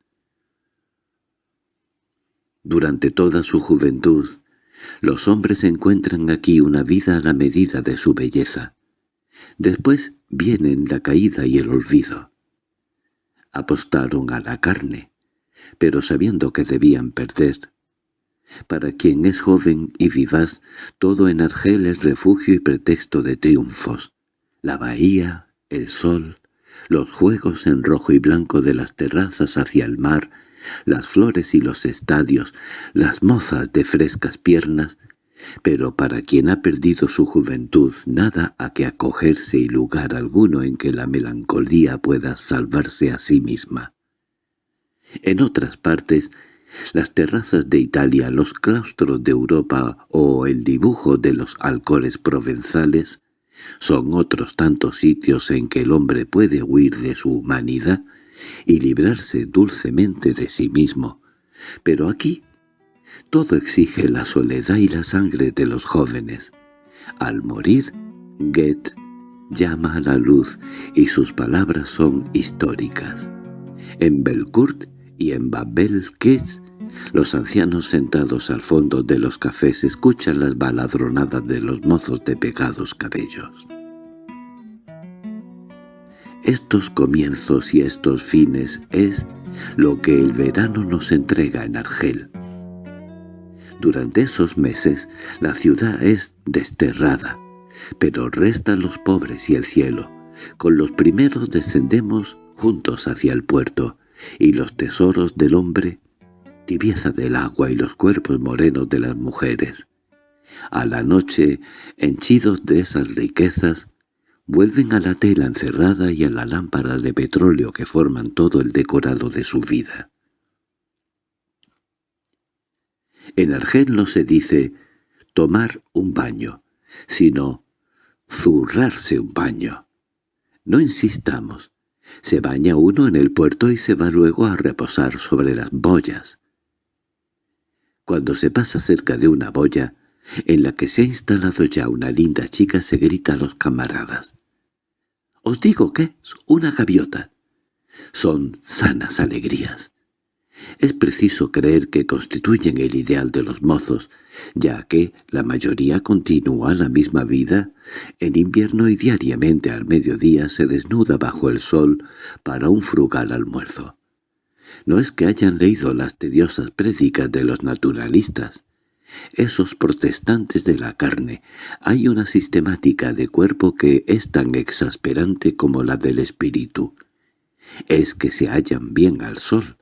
Durante toda su juventud, los hombres encuentran aquí una vida a la medida de su belleza. Después vienen la caída y el olvido. Apostaron a la carne, pero sabiendo que debían perder, para quien es joven y vivaz, todo en Argel es refugio y pretexto de triunfos. La bahía, el sol, los juegos en rojo y blanco de las terrazas hacia el mar, las flores y los estadios, las mozas de frescas piernas, pero para quien ha perdido su juventud nada a que acogerse y lugar alguno en que la melancolía pueda salvarse a sí misma. En otras partes las terrazas de Italia, los claustros de Europa o el dibujo de los alcores provenzales son otros tantos sitios en que el hombre puede huir de su humanidad y librarse dulcemente de sí mismo. Pero aquí todo exige la soledad y la sangre de los jóvenes. Al morir, Goethe llama a la luz y sus palabras son históricas. En Belcourt y en Babel Kids, los ancianos sentados al fondo de los cafés escuchan las baladronadas de los mozos de pegados cabellos. Estos comienzos y estos fines es lo que el verano nos entrega en Argel. Durante esos meses la ciudad es desterrada, pero restan los pobres y el cielo. Con los primeros descendemos juntos hacia el puerto, y los tesoros del hombre, tibieza del agua y los cuerpos morenos de las mujeres. A la noche, henchidos de esas riquezas, vuelven a la tela encerrada y a la lámpara de petróleo que forman todo el decorado de su vida. En Argel no se dice tomar un baño, sino zurrarse un baño. No insistamos, se baña uno en el puerto y se va luego a reposar sobre las boyas. Cuando se pasa cerca de una boya, en la que se ha instalado ya una linda chica, se grita a los camaradas. «Os digo que es una gaviota». Son sanas alegrías. Es preciso creer que constituyen el ideal de los mozos, ya que la mayoría continúa la misma vida. En invierno y diariamente al mediodía se desnuda bajo el sol para un frugal almuerzo. No es que hayan leído las tediosas prédicas de los naturalistas. Esos protestantes de la carne, hay una sistemática de cuerpo que es tan exasperante como la del espíritu. Es que se hallan bien al sol.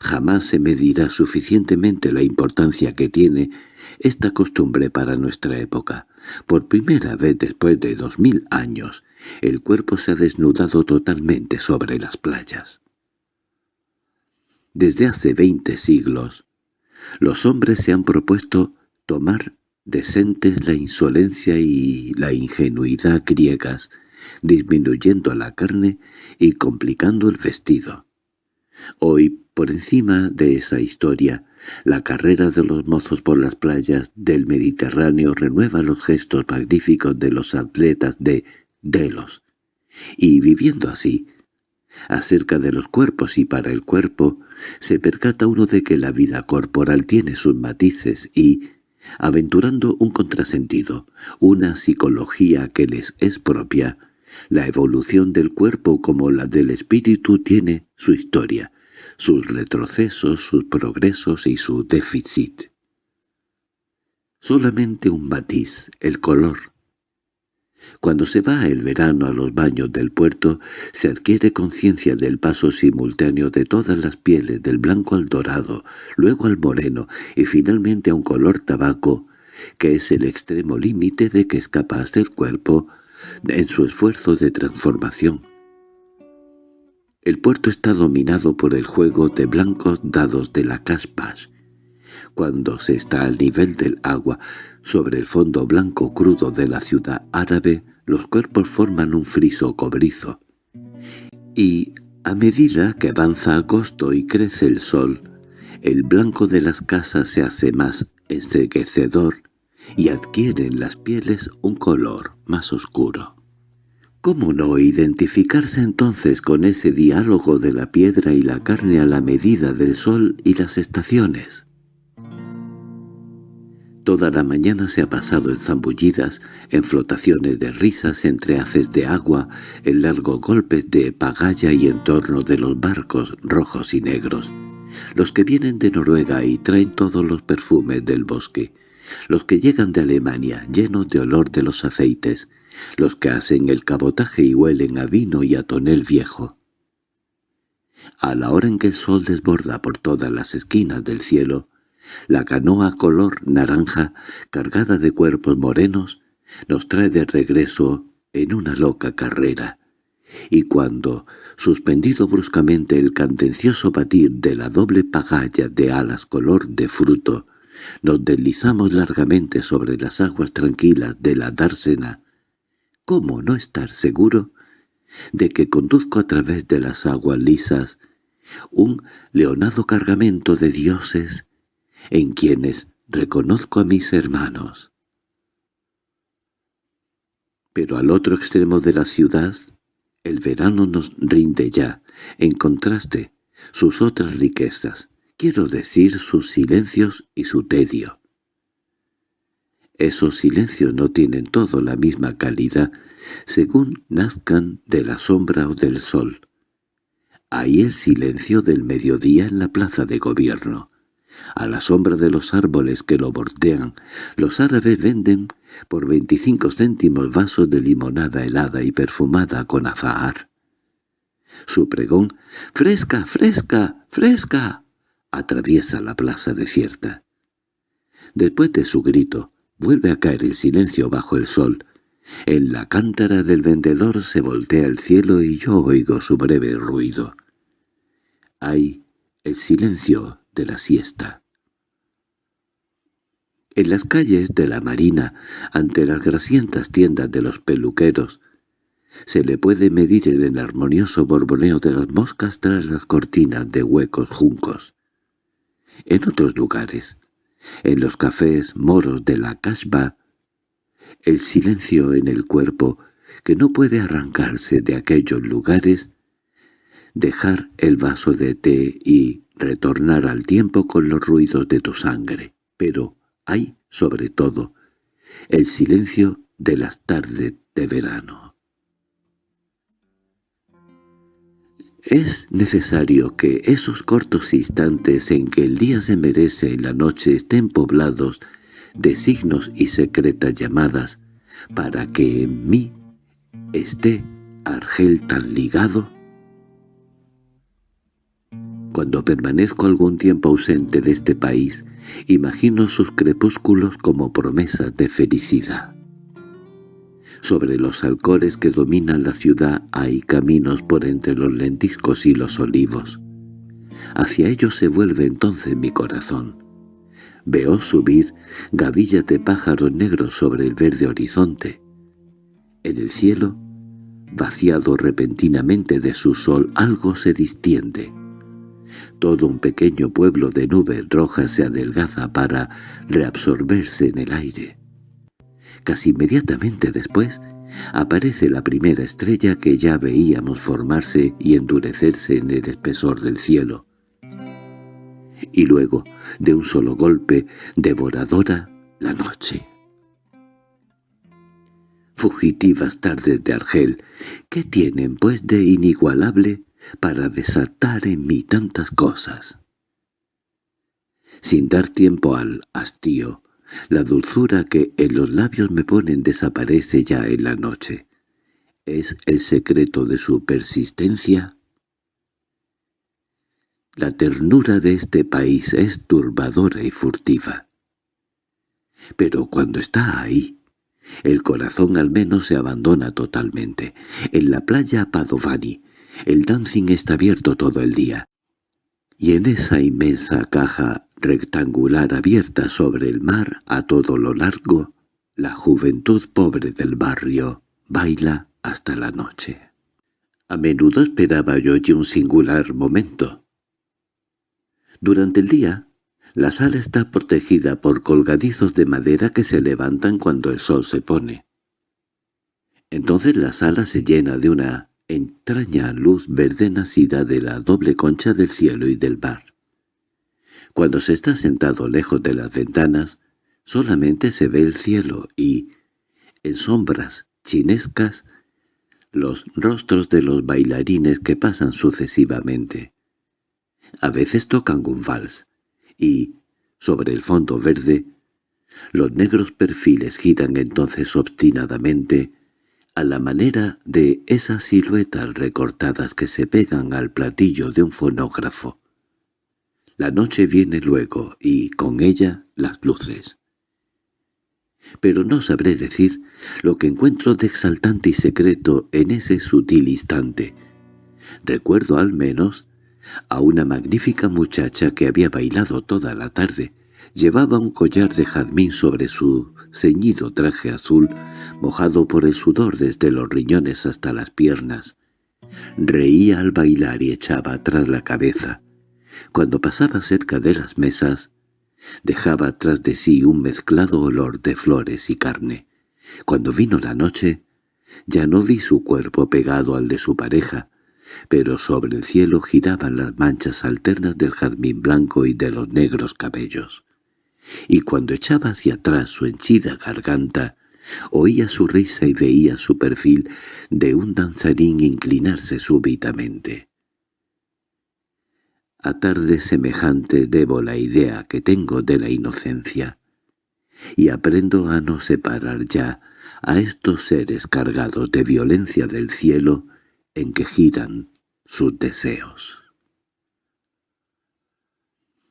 Jamás se medirá suficientemente la importancia que tiene esta costumbre para nuestra época. Por primera vez después de dos mil años, el cuerpo se ha desnudado totalmente sobre las playas. Desde hace veinte siglos, los hombres se han propuesto tomar decentes la insolencia y la ingenuidad griegas, disminuyendo la carne y complicando el vestido. Hoy, por encima de esa historia, la carrera de los mozos por las playas del Mediterráneo renueva los gestos magníficos de los atletas de Delos, y viviendo así, acerca de los cuerpos y para el cuerpo, se percata uno de que la vida corporal tiene sus matices y, aventurando un contrasentido, una psicología que les es propia, la evolución del cuerpo como la del espíritu tiene su historia, sus retrocesos, sus progresos y su déficit. Solamente un matiz, el color, cuando se va el verano a los baños del puerto, se adquiere conciencia del paso simultáneo de todas las pieles, del blanco al dorado, luego al moreno y finalmente a un color tabaco, que es el extremo límite de que es capaz del cuerpo en su esfuerzo de transformación. El puerto está dominado por el juego de blancos dados de la caspas, cuando se está al nivel del agua, sobre el fondo blanco crudo de la ciudad árabe, los cuerpos forman un friso cobrizo. Y, a medida que avanza agosto y crece el sol, el blanco de las casas se hace más enseguecedor y adquieren las pieles un color más oscuro. ¿Cómo no identificarse entonces con ese diálogo de la piedra y la carne a la medida del sol y las estaciones? Toda la mañana se ha pasado en zambullidas, en flotaciones de risas entre haces de agua, en largos golpes de pagaya y en torno de los barcos rojos y negros. Los que vienen de Noruega y traen todos los perfumes del bosque. Los que llegan de Alemania llenos de olor de los aceites. Los que hacen el cabotaje y huelen a vino y a tonel viejo. A la hora en que el sol desborda por todas las esquinas del cielo, la canoa color naranja, cargada de cuerpos morenos, nos trae de regreso en una loca carrera. Y cuando, suspendido bruscamente el candencioso batir de la doble pagalla de alas color de fruto, nos deslizamos largamente sobre las aguas tranquilas de la dársena, ¿cómo no estar seguro de que conduzco a través de las aguas lisas un leonado cargamento de dioses en quienes reconozco a mis hermanos. Pero al otro extremo de la ciudad, el verano nos rinde ya, en contraste, sus otras riquezas, quiero decir sus silencios y su tedio. Esos silencios no tienen todo la misma calidad, según nazcan de la sombra o del sol. Hay el silencio del mediodía en la plaza de gobierno, a la sombra de los árboles que lo bordean, los árabes venden por veinticinco céntimos vasos de limonada helada y perfumada con azahar. Su pregón, ¡Fresca, fresca, fresca!, atraviesa la plaza desierta. Después de su grito, vuelve a caer el silencio bajo el sol. En la cántara del vendedor se voltea el cielo y yo oigo su breve ruido. Hay el silencio de la siesta. En las calles de la marina, ante las grasientas tiendas de los peluqueros, se le puede medir el armonioso borboneo de las moscas tras las cortinas de huecos juncos. En otros lugares, en los cafés moros de la Casbah, el silencio en el cuerpo que no puede arrancarse de aquellos lugares, dejar el vaso de té y retornar al tiempo con los ruidos de tu sangre. Pero hay, sobre todo, el silencio de las tardes de verano. Es necesario que esos cortos instantes en que el día se merece y la noche estén poblados de signos y secretas llamadas para que en mí esté Argel tan ligado? Cuando permanezco algún tiempo ausente de este país, imagino sus crepúsculos como promesas de felicidad. Sobre los alcores que dominan la ciudad hay caminos por entre los lentiscos y los olivos. Hacia ellos se vuelve entonces mi corazón. Veo subir gavillas de pájaros negros sobre el verde horizonte. En el cielo, vaciado repentinamente de su sol, algo se distiende. Todo un pequeño pueblo de nubes rojas se adelgaza para reabsorberse en el aire. Casi inmediatamente después aparece la primera estrella que ya veíamos formarse y endurecerse en el espesor del cielo. Y luego, de un solo golpe, devoradora, la noche. Fugitivas tardes de Argel, ¿qué tienen pues de inigualable para desatar en mí tantas cosas. Sin dar tiempo al hastío, la dulzura que en los labios me ponen desaparece ya en la noche. ¿Es el secreto de su persistencia? La ternura de este país es turbadora y furtiva. Pero cuando está ahí, el corazón al menos se abandona totalmente. En la playa Padovani, el dancing está abierto todo el día. Y en esa inmensa caja rectangular abierta sobre el mar a todo lo largo, la juventud pobre del barrio baila hasta la noche. A menudo esperaba yo allí un singular momento. Durante el día, la sala está protegida por colgadizos de madera que se levantan cuando el sol se pone. Entonces la sala se llena de una entraña luz verde nacida de la doble concha del cielo y del mar. Cuando se está sentado lejos de las ventanas, solamente se ve el cielo y, en sombras chinescas, los rostros de los bailarines que pasan sucesivamente. A veces tocan un vals, y, sobre el fondo verde, los negros perfiles giran entonces obstinadamente, a la manera de esas siluetas recortadas que se pegan al platillo de un fonógrafo. La noche viene luego y con ella las luces. Pero no sabré decir lo que encuentro de exaltante y secreto en ese sutil instante. Recuerdo al menos a una magnífica muchacha que había bailado toda la tarde, Llevaba un collar de jazmín sobre su ceñido traje azul, mojado por el sudor desde los riñones hasta las piernas. Reía al bailar y echaba atrás la cabeza. Cuando pasaba cerca de las mesas, dejaba tras de sí un mezclado olor de flores y carne. Cuando vino la noche, ya no vi su cuerpo pegado al de su pareja, pero sobre el cielo giraban las manchas alternas del jazmín blanco y de los negros cabellos y cuando echaba hacia atrás su henchida garganta, oía su risa y veía su perfil de un danzarín inclinarse súbitamente. A tardes semejantes debo la idea que tengo de la inocencia, y aprendo a no separar ya a estos seres cargados de violencia del cielo en que giran sus deseos.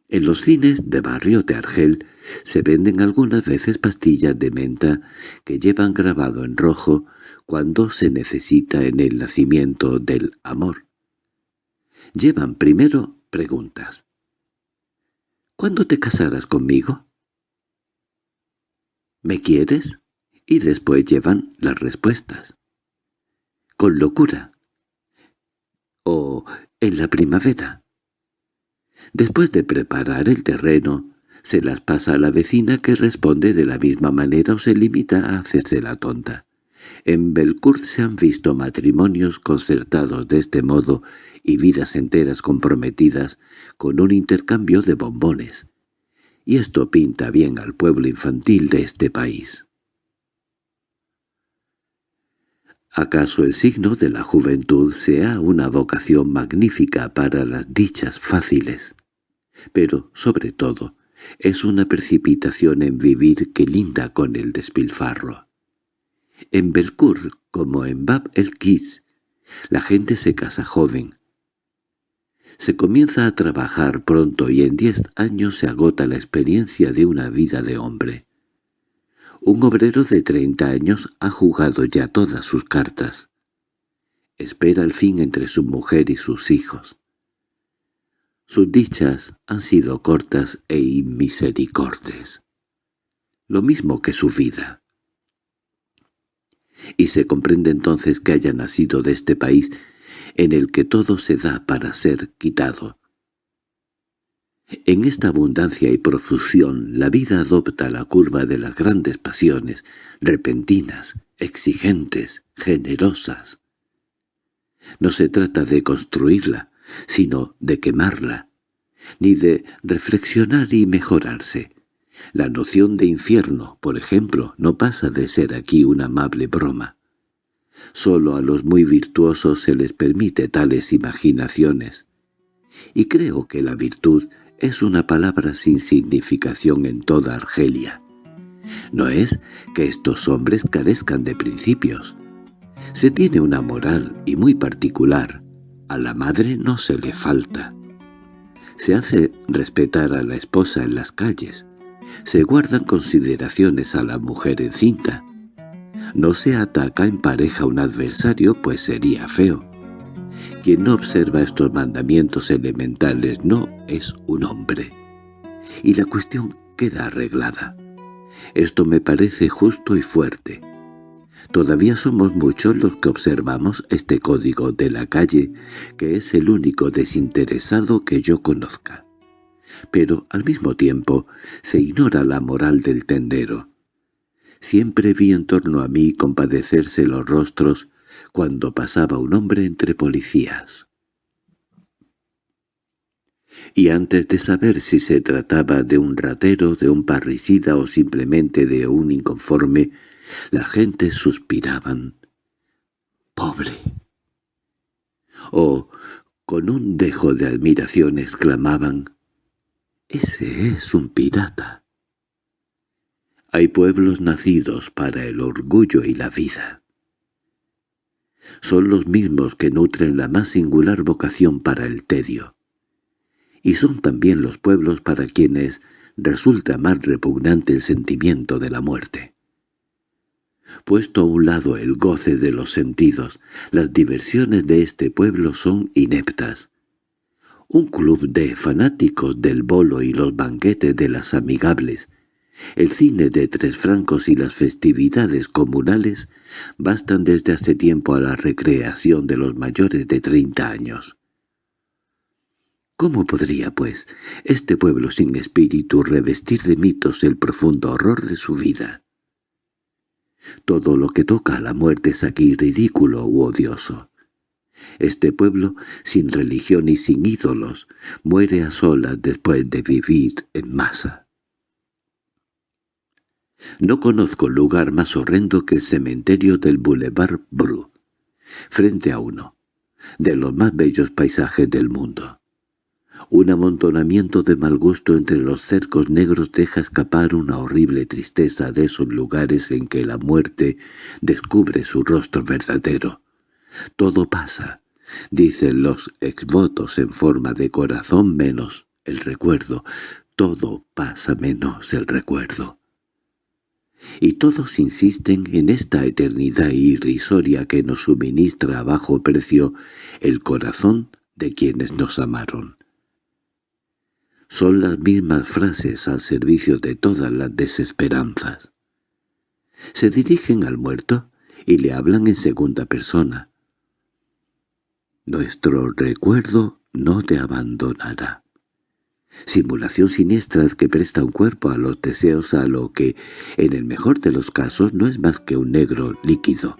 En los cines de barrio de Argel se venden algunas veces pastillas de menta que llevan grabado en rojo cuando se necesita en el nacimiento del amor. Llevan primero preguntas. ¿Cuándo te casarás conmigo? ¿Me quieres? Y después llevan las respuestas. Con locura. O en la primavera. Después de preparar el terreno, se las pasa a la vecina que responde de la misma manera o se limita a hacerse la tonta. En Belcourt se han visto matrimonios concertados de este modo y vidas enteras comprometidas con un intercambio de bombones. Y esto pinta bien al pueblo infantil de este país. ¿Acaso el signo de la juventud sea una vocación magnífica para las dichas fáciles? Pero, sobre todo, es una precipitación en vivir que linda con el despilfarro. En Belcourt, como en Bab el Kiss, la gente se casa joven. Se comienza a trabajar pronto y en diez años se agota la experiencia de una vida de hombre. Un obrero de treinta años ha jugado ya todas sus cartas. Espera el fin entre su mujer y sus hijos. Sus dichas han sido cortas e inmisericordes, lo mismo que su vida. Y se comprende entonces que haya nacido de este país en el que todo se da para ser quitado. En esta abundancia y profusión la vida adopta la curva de las grandes pasiones, repentinas, exigentes, generosas. No se trata de construirla, sino de quemarla, ni de reflexionar y mejorarse. La noción de infierno, por ejemplo, no pasa de ser aquí una amable broma. Solo a los muy virtuosos se les permite tales imaginaciones. Y creo que la virtud es una palabra sin significación en toda Argelia. No es que estos hombres carezcan de principios. Se tiene una moral y muy particular, a la madre no se le falta. Se hace respetar a la esposa en las calles. Se guardan consideraciones a la mujer encinta. No se ataca en pareja a un adversario, pues sería feo. Quien no observa estos mandamientos elementales no es un hombre. Y la cuestión queda arreglada. Esto me parece justo y fuerte. Todavía somos muchos los que observamos este código de la calle, que es el único desinteresado que yo conozca. Pero al mismo tiempo se ignora la moral del tendero. Siempre vi en torno a mí compadecerse los rostros cuando pasaba un hombre entre policías. Y antes de saber si se trataba de un ratero, de un parricida o simplemente de un inconforme, la gente suspiraban. «¡Pobre!» O, con un dejo de admiración exclamaban, «¡Ese es un pirata!» Hay pueblos nacidos para el orgullo y la vida. Son los mismos que nutren la más singular vocación para el tedio. Y son también los pueblos para quienes resulta más repugnante el sentimiento de la muerte. Puesto a un lado el goce de los sentidos, las diversiones de este pueblo son ineptas. Un club de fanáticos del bolo y los banquetes de las amigables, el cine de tres francos y las festividades comunales bastan desde hace tiempo a la recreación de los mayores de treinta años. ¿Cómo podría, pues, este pueblo sin espíritu revestir de mitos el profundo horror de su vida? Todo lo que toca a la muerte es aquí ridículo u odioso. Este pueblo, sin religión y sin ídolos, muere a solas después de vivir en masa. No conozco lugar más horrendo que el cementerio del Boulevard Bru, frente a uno, de los más bellos paisajes del mundo. Un amontonamiento de mal gusto entre los cercos negros deja escapar una horrible tristeza de esos lugares en que la muerte descubre su rostro verdadero. Todo pasa, dicen los exvotos en forma de corazón menos el recuerdo. Todo pasa menos el recuerdo. Y todos insisten en esta eternidad irrisoria que nos suministra a bajo precio el corazón de quienes nos amaron. Son las mismas frases al servicio de todas las desesperanzas. Se dirigen al muerto y le hablan en segunda persona. Nuestro recuerdo no te abandonará. Simulación siniestra que presta un cuerpo a los deseos a lo que, en el mejor de los casos, no es más que un negro líquido.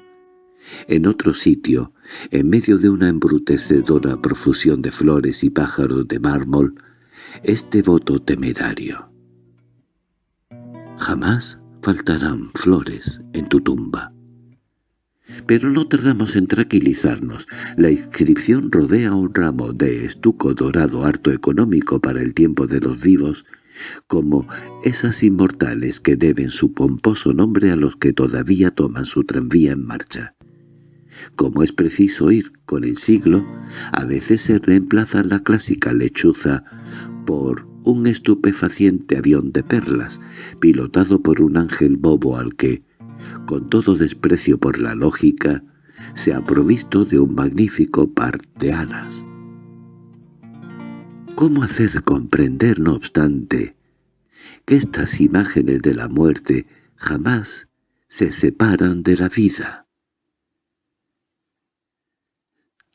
En otro sitio, en medio de una embrutecedora profusión de flores y pájaros de mármol, este voto temerario. Jamás faltarán flores en tu tumba. Pero no tardamos en tranquilizarnos. La inscripción rodea un ramo de estuco dorado harto económico para el tiempo de los vivos, como esas inmortales que deben su pomposo nombre a los que todavía toman su tranvía en marcha. Como es preciso ir con el siglo, a veces se reemplaza la clásica lechuza por un estupefaciente avión de perlas, pilotado por un ángel bobo al que, con todo desprecio por la lógica, se ha provisto de un magnífico par de alas. ¿Cómo hacer comprender, no obstante, que estas imágenes de la muerte jamás se separan de la vida?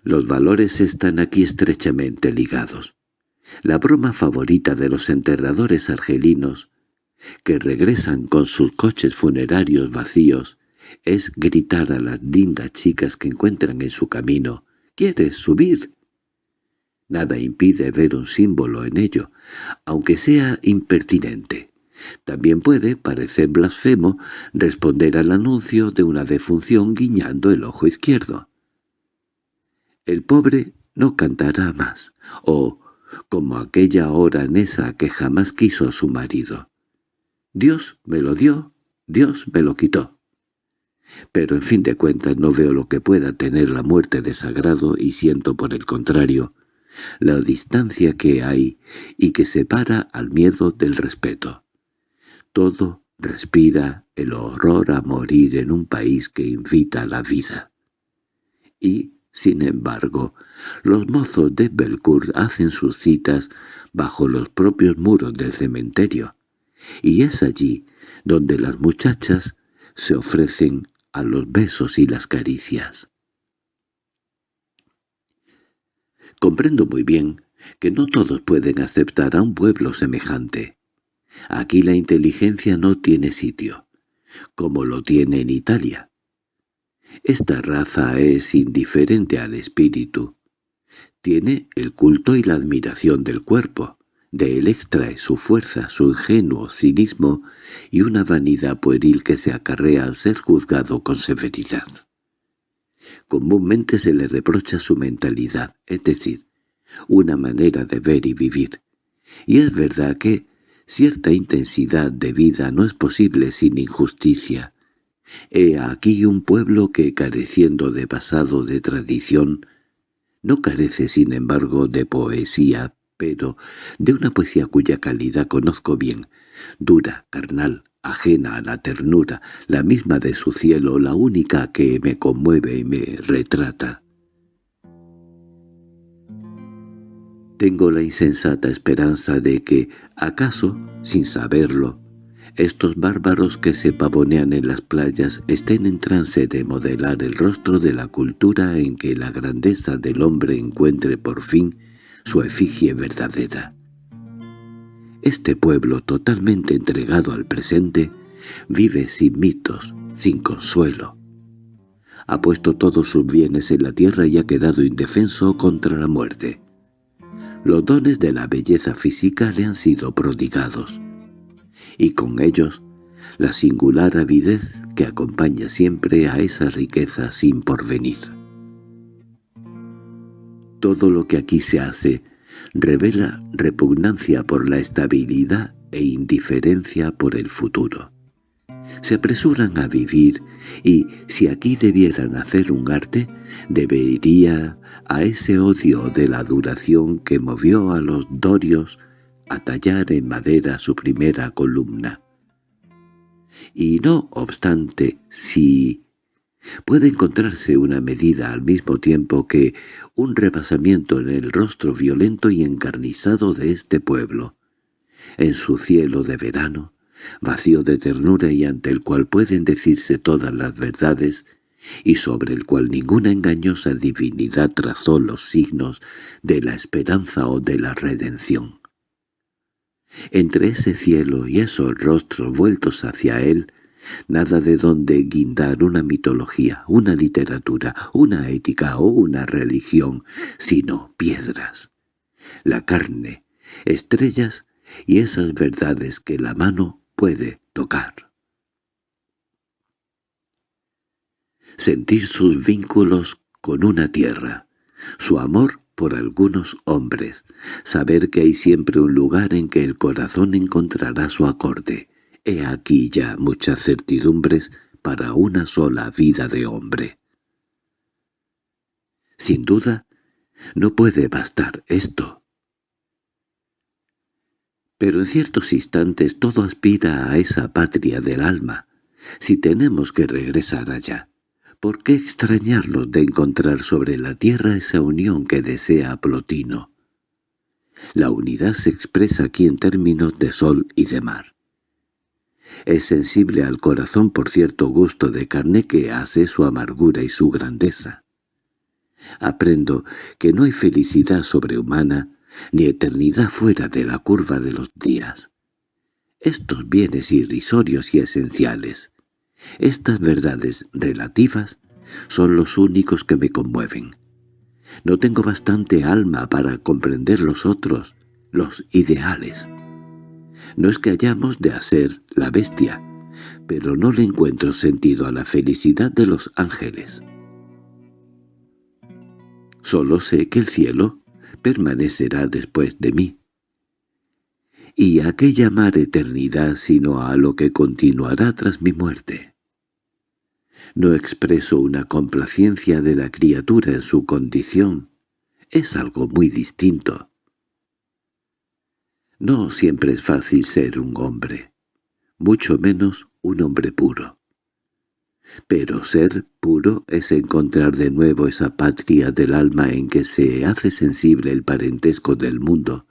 Los valores están aquí estrechamente ligados. La broma favorita de los enterradores argelinos que regresan con sus coches funerarios vacíos, es gritar a las lindas chicas que encuentran en su camino, «¿Quieres subir?» Nada impide ver un símbolo en ello, aunque sea impertinente. También puede parecer blasfemo responder al anuncio de una defunción guiñando el ojo izquierdo. El pobre no cantará más, o como aquella hora esa que jamás quiso a su marido. Dios me lo dio, Dios me lo quitó. Pero en fin de cuentas no veo lo que pueda tener la muerte de sagrado y siento por el contrario la distancia que hay y que separa al miedo del respeto. Todo respira el horror a morir en un país que invita a la vida. Y, sin embargo, los mozos de Belcourt hacen sus citas bajo los propios muros del cementerio, y es allí donde las muchachas se ofrecen a los besos y las caricias. Comprendo muy bien que no todos pueden aceptar a un pueblo semejante. Aquí la inteligencia no tiene sitio, como lo tiene en Italia. Esta raza es indiferente al espíritu. Tiene el culto y la admiración del cuerpo, de él extrae su fuerza, su ingenuo cinismo y una vanidad pueril que se acarrea al ser juzgado con severidad. Comúnmente se le reprocha su mentalidad, es decir, una manera de ver y vivir. Y es verdad que cierta intensidad de vida no es posible sin injusticia. He aquí un pueblo que, careciendo de pasado de tradición, no carece sin embargo de poesía, pero de una poesía cuya calidad conozco bien, dura, carnal, ajena a la ternura, la misma de su cielo, la única que me conmueve y me retrata. Tengo la insensata esperanza de que, acaso, sin saberlo, estos bárbaros que se pavonean en las playas estén en trance de modelar el rostro de la cultura en que la grandeza del hombre encuentre por fin su efigie verdadera. Este pueblo totalmente entregado al presente vive sin mitos, sin consuelo. Ha puesto todos sus bienes en la tierra y ha quedado indefenso contra la muerte. Los dones de la belleza física le han sido prodigados, y con ellos la singular avidez que acompaña siempre a esa riqueza sin porvenir. Todo lo que aquí se hace revela repugnancia por la estabilidad e indiferencia por el futuro. Se apresuran a vivir y, si aquí debieran hacer un arte, debería a ese odio de la duración que movió a los dorios a tallar en madera su primera columna. Y no obstante, si Puede encontrarse una medida al mismo tiempo que un rebasamiento en el rostro violento y encarnizado de este pueblo, en su cielo de verano, vacío de ternura y ante el cual pueden decirse todas las verdades, y sobre el cual ninguna engañosa divinidad trazó los signos de la esperanza o de la redención. Entre ese cielo y esos rostros vueltos hacia él, nada de donde guindar una mitología, una literatura, una ética o una religión, sino piedras, la carne, estrellas y esas verdades que la mano puede tocar. Sentir sus vínculos con una tierra, su amor por algunos hombres, saber que hay siempre un lugar en que el corazón encontrará su acorde. He aquí ya muchas certidumbres para una sola vida de hombre. Sin duda, no puede bastar esto. Pero en ciertos instantes todo aspira a esa patria del alma, si tenemos que regresar allá. ¿Por qué extrañarlos de encontrar sobre la tierra esa unión que desea Plotino? La unidad se expresa aquí en términos de sol y de mar. Es sensible al corazón por cierto gusto de carne que hace su amargura y su grandeza. Aprendo que no hay felicidad sobrehumana ni eternidad fuera de la curva de los días. Estos bienes irrisorios y esenciales, estas verdades relativas son los únicos que me conmueven. No tengo bastante alma para comprender los otros, los ideales. No es que hayamos de hacer la bestia, pero no le encuentro sentido a la felicidad de los ángeles. Solo sé que el cielo permanecerá después de mí. ¿Y a qué llamar eternidad sino a lo que continuará tras mi muerte? No expreso una complacencia de la criatura en su condición. Es algo muy distinto. No siempre es fácil ser un hombre, mucho menos un hombre puro. Pero ser puro es encontrar de nuevo esa patria del alma en que se hace sensible el parentesco del mundo,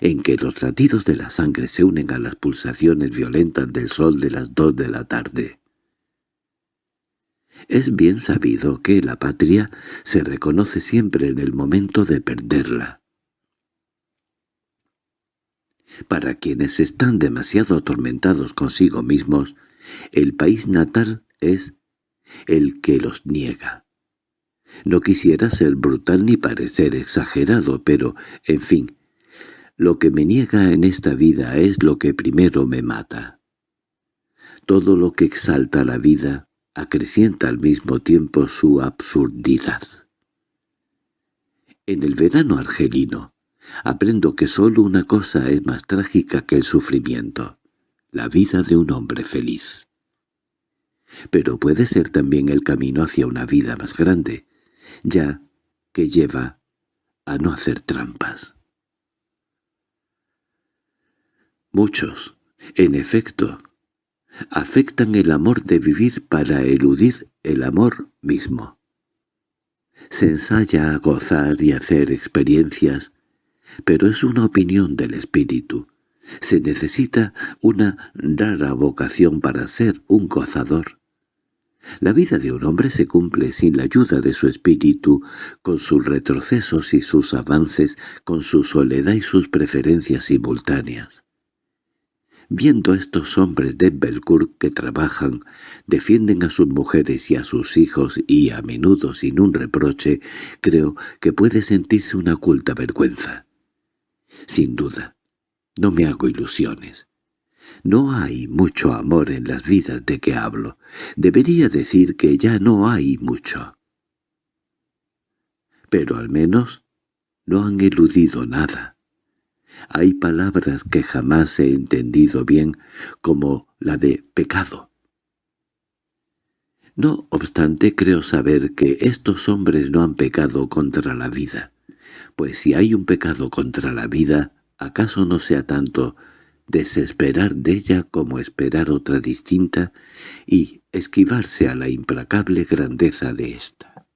en que los latidos de la sangre se unen a las pulsaciones violentas del sol de las dos de la tarde. Es bien sabido que la patria se reconoce siempre en el momento de perderla. Para quienes están demasiado atormentados consigo mismos, el país natal es el que los niega. No quisiera ser brutal ni parecer exagerado, pero, en fin, lo que me niega en esta vida es lo que primero me mata. Todo lo que exalta la vida acrecienta al mismo tiempo su absurdidad. En el verano argelino aprendo que sólo una cosa es más trágica que el sufrimiento, la vida de un hombre feliz. Pero puede ser también el camino hacia una vida más grande, ya que lleva a no hacer trampas. Muchos, en efecto, afectan el amor de vivir para eludir el amor mismo. Se ensaya a gozar y hacer experiencias, pero es una opinión del espíritu. Se necesita una rara vocación para ser un gozador. La vida de un hombre se cumple sin la ayuda de su espíritu, con sus retrocesos y sus avances, con su soledad y sus preferencias simultáneas. Viendo a estos hombres de Belcourt que trabajan, defienden a sus mujeres y a sus hijos y a menudo sin un reproche, creo que puede sentirse una oculta vergüenza. Sin duda, no me hago ilusiones. No hay mucho amor en las vidas de que hablo. Debería decir que ya no hay mucho. Pero al menos no han eludido nada. Hay palabras que jamás he entendido bien, como la de pecado. No obstante creo saber que estos hombres no han pecado contra la vida, pues si hay un pecado contra la vida, ¿acaso no sea tanto desesperar de ella como esperar otra distinta y esquivarse a la implacable grandeza de ésta?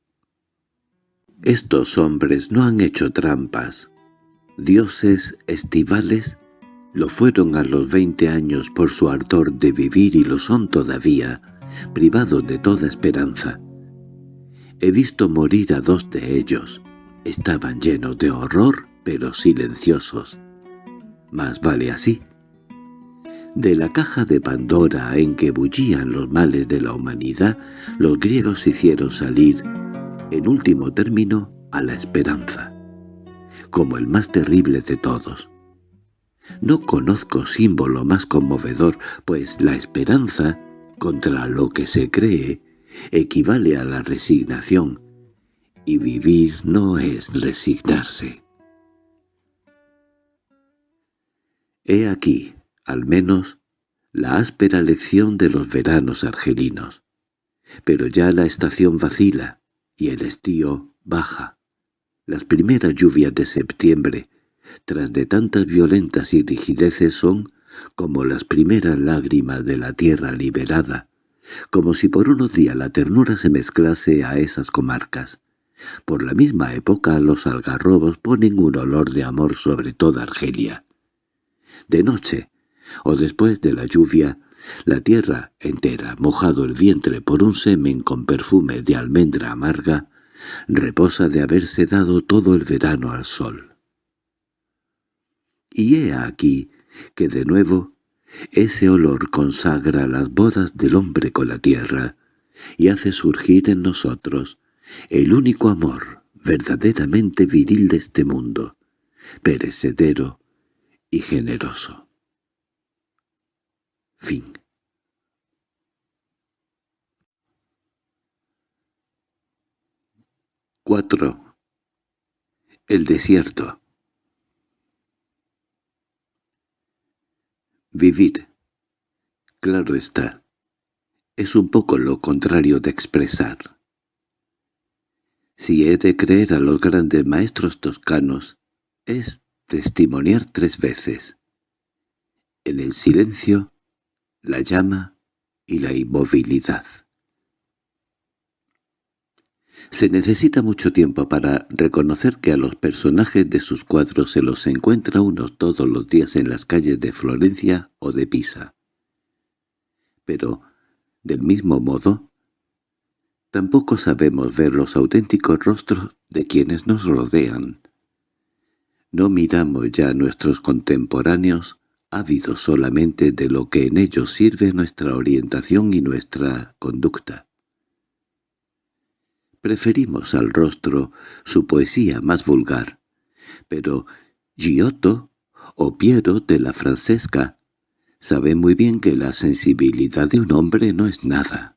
Estos hombres no han hecho trampas, dioses estivales lo fueron a los veinte años por su ardor de vivir y lo son todavía, privados de toda esperanza. He visto morir a dos de ellos. Estaban llenos de horror, pero silenciosos. Más vale así. De la caja de Pandora en que bullían los males de la humanidad, los griegos hicieron salir, en último término, a la esperanza, como el más terrible de todos. No conozco símbolo más conmovedor, pues la esperanza, contra lo que se cree, equivale a la resignación, y vivir no es resignarse. He aquí, al menos, la áspera lección de los veranos argelinos. Pero ya la estación vacila, y el estío baja. Las primeras lluvias de septiembre, tras de tantas violentas y rigideces, son como las primeras lágrimas de la tierra liberada, como si por unos días la ternura se mezclase a esas comarcas. Por la misma época los algarrobos ponen un olor de amor sobre toda Argelia. De noche, o después de la lluvia, la tierra entera, mojado el vientre por un semen con perfume de almendra amarga, reposa de haberse dado todo el verano al sol. Y he aquí que de nuevo ese olor consagra las bodas del hombre con la tierra y hace surgir en nosotros el único amor verdaderamente viril de este mundo, perecedero y generoso. Fin 4. El desierto Vivir, claro está, es un poco lo contrario de expresar. Si he de creer a los grandes maestros toscanos, es testimoniar tres veces. En el silencio, la llama y la inmovilidad. Se necesita mucho tiempo para reconocer que a los personajes de sus cuadros se los encuentra uno todos los días en las calles de Florencia o de Pisa. Pero, del mismo modo, tampoco sabemos ver los auténticos rostros de quienes nos rodean. No miramos ya a nuestros contemporáneos ávidos solamente de lo que en ellos sirve nuestra orientación y nuestra conducta. Preferimos al rostro su poesía más vulgar. Pero Giotto o Piero de la Francesca sabe muy bien que la sensibilidad de un hombre no es nada.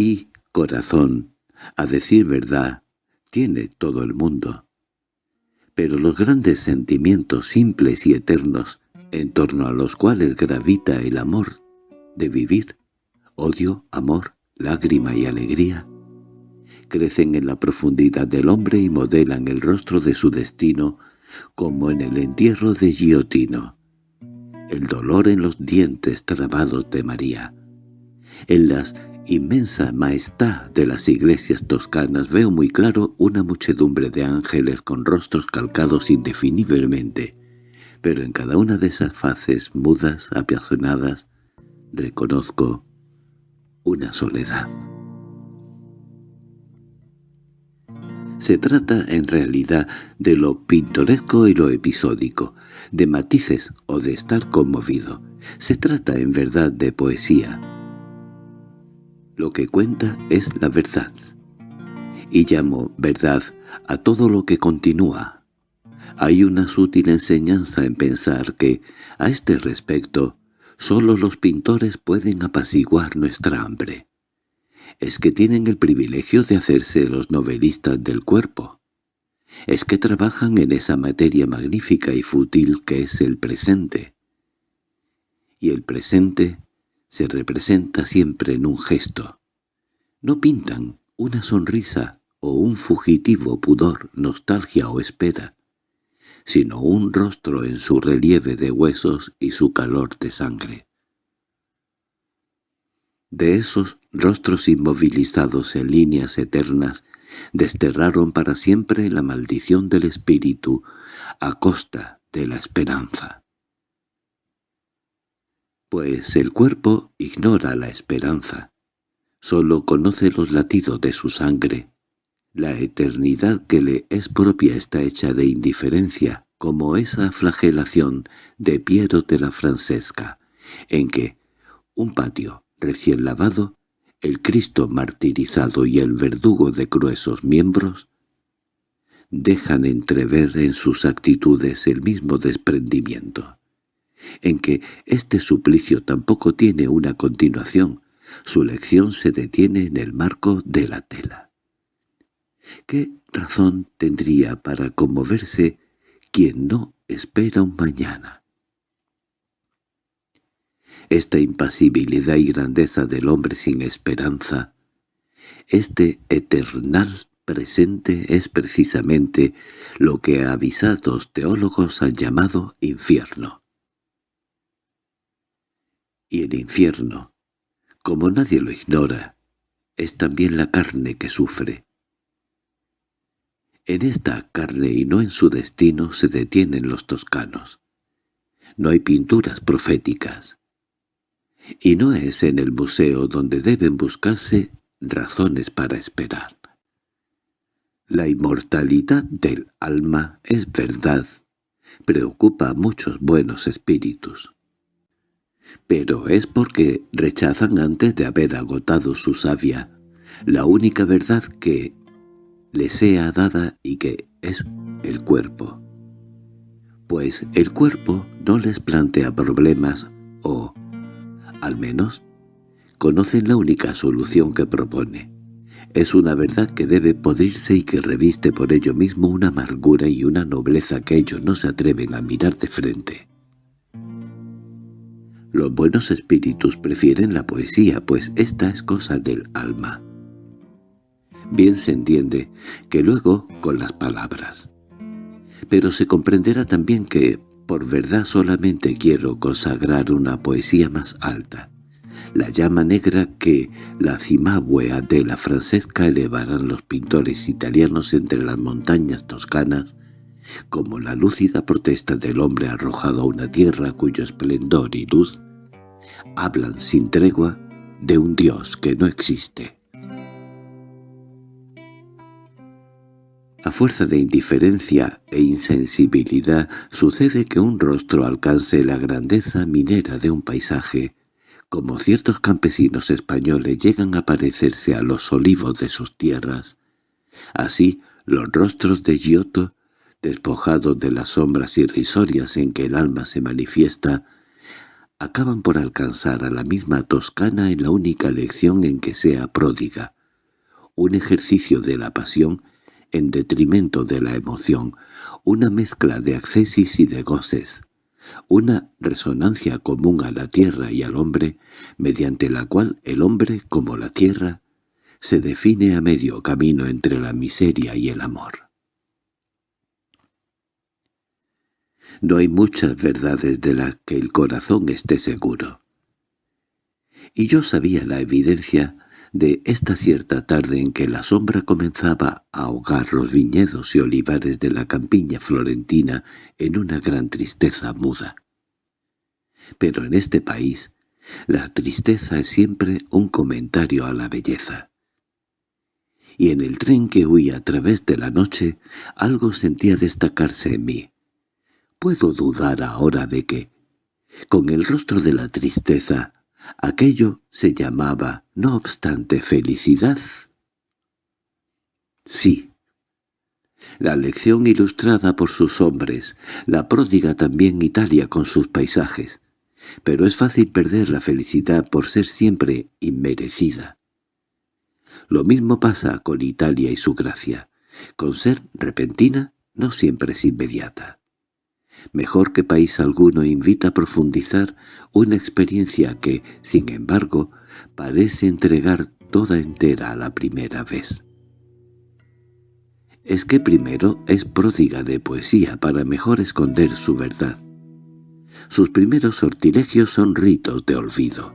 Y corazón, a decir verdad, tiene todo el mundo. Pero los grandes sentimientos simples y eternos, en torno a los cuales gravita el amor de vivir, odio, amor, lágrima y alegría, crecen en la profundidad del hombre y modelan el rostro de su destino como en el entierro de Giotino, el dolor en los dientes trabados de María. En las inmensa majestad de las iglesias toscanas veo muy claro una muchedumbre de ángeles con rostros calcados indefiniblemente, pero en cada una de esas faces mudas, apiazonadas, reconozco una soledad. Se trata en realidad de lo pintoresco y lo episódico, de matices o de estar conmovido. Se trata en verdad de poesía. Lo que cuenta es la verdad. Y llamo verdad a todo lo que continúa. Hay una sutil enseñanza en pensar que, a este respecto, Solo los pintores pueden apaciguar nuestra hambre. Es que tienen el privilegio de hacerse los novelistas del cuerpo. Es que trabajan en esa materia magnífica y fútil que es el presente. Y el presente se representa siempre en un gesto. No pintan una sonrisa o un fugitivo pudor, nostalgia o espera sino un rostro en su relieve de huesos y su calor de sangre. De esos rostros inmovilizados en líneas eternas desterraron para siempre la maldición del espíritu a costa de la esperanza. Pues el cuerpo ignora la esperanza, solo conoce los latidos de su sangre, la eternidad que le es propia está hecha de indiferencia, como esa flagelación de Piero de la Francesca, en que un patio recién lavado, el Cristo martirizado y el verdugo de gruesos miembros, dejan entrever en sus actitudes el mismo desprendimiento, en que este suplicio tampoco tiene una continuación, su lección se detiene en el marco de la tela. ¿Qué razón tendría para conmoverse quien no espera un mañana? Esta impasibilidad y grandeza del hombre sin esperanza, este eternal presente es precisamente lo que avisados teólogos han llamado infierno. Y el infierno, como nadie lo ignora, es también la carne que sufre. En esta carne y no en su destino se detienen los toscanos. No hay pinturas proféticas. Y no es en el museo donde deben buscarse razones para esperar. La inmortalidad del alma es verdad, preocupa a muchos buenos espíritus. Pero es porque rechazan antes de haber agotado su savia la única verdad que les sea dada y que es el cuerpo. Pues el cuerpo no les plantea problemas o, al menos, conocen la única solución que propone es una verdad que debe podrirse y que reviste por ello mismo una amargura y una nobleza que ellos no se atreven a mirar de frente. Los buenos espíritus prefieren la poesía, pues esta es cosa del alma. Bien se entiende que luego con las palabras. Pero se comprenderá también que por verdad solamente quiero consagrar una poesía más alta, la llama negra que la cimabuea de la Francesca elevarán los pintores italianos entre las montañas toscanas, como la lúcida protesta del hombre arrojado a una tierra cuyo esplendor y luz hablan sin tregua de un Dios que no existe. A fuerza de indiferencia e insensibilidad sucede que un rostro alcance la grandeza minera de un paisaje, como ciertos campesinos españoles llegan a parecerse a los olivos de sus tierras, así los rostros de Giotto, despojados de las sombras irrisorias en que el alma se manifiesta, acaban por alcanzar a la misma Toscana en la única lección en que sea pródiga, un ejercicio de la pasión en detrimento de la emoción, una mezcla de accesis y de goces, una resonancia común a la tierra y al hombre, mediante la cual el hombre, como la tierra, se define a medio camino entre la miseria y el amor. No hay muchas verdades de las que el corazón esté seguro. Y yo sabía la evidencia de esta cierta tarde en que la sombra comenzaba a ahogar los viñedos y olivares de la campiña florentina en una gran tristeza muda. Pero en este país, la tristeza es siempre un comentario a la belleza. Y en el tren que huía a través de la noche, algo sentía destacarse en mí. Puedo dudar ahora de que, con el rostro de la tristeza, Aquello se llamaba, no obstante, felicidad. Sí. La lección ilustrada por sus hombres, la pródiga también Italia con sus paisajes. Pero es fácil perder la felicidad por ser siempre inmerecida. Lo mismo pasa con Italia y su gracia. Con ser repentina no siempre es inmediata mejor que país alguno invita a profundizar una experiencia que, sin embargo, parece entregar toda entera a la primera vez. Es que primero es pródiga de poesía para mejor esconder su verdad. Sus primeros sortilegios son ritos de olvido.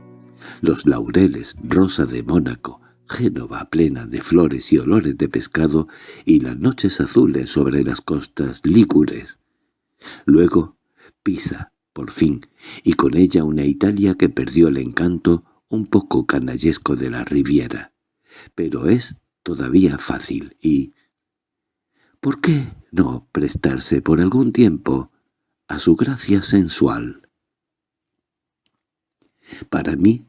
Los laureles, rosa de Mónaco, Génova plena de flores y olores de pescado y las noches azules sobre las costas lígures, Luego, Pisa, por fin, y con ella una Italia que perdió el encanto un poco canallesco de la Riviera. Pero es todavía fácil y... ¿Por qué no prestarse por algún tiempo a su gracia sensual. Para mí,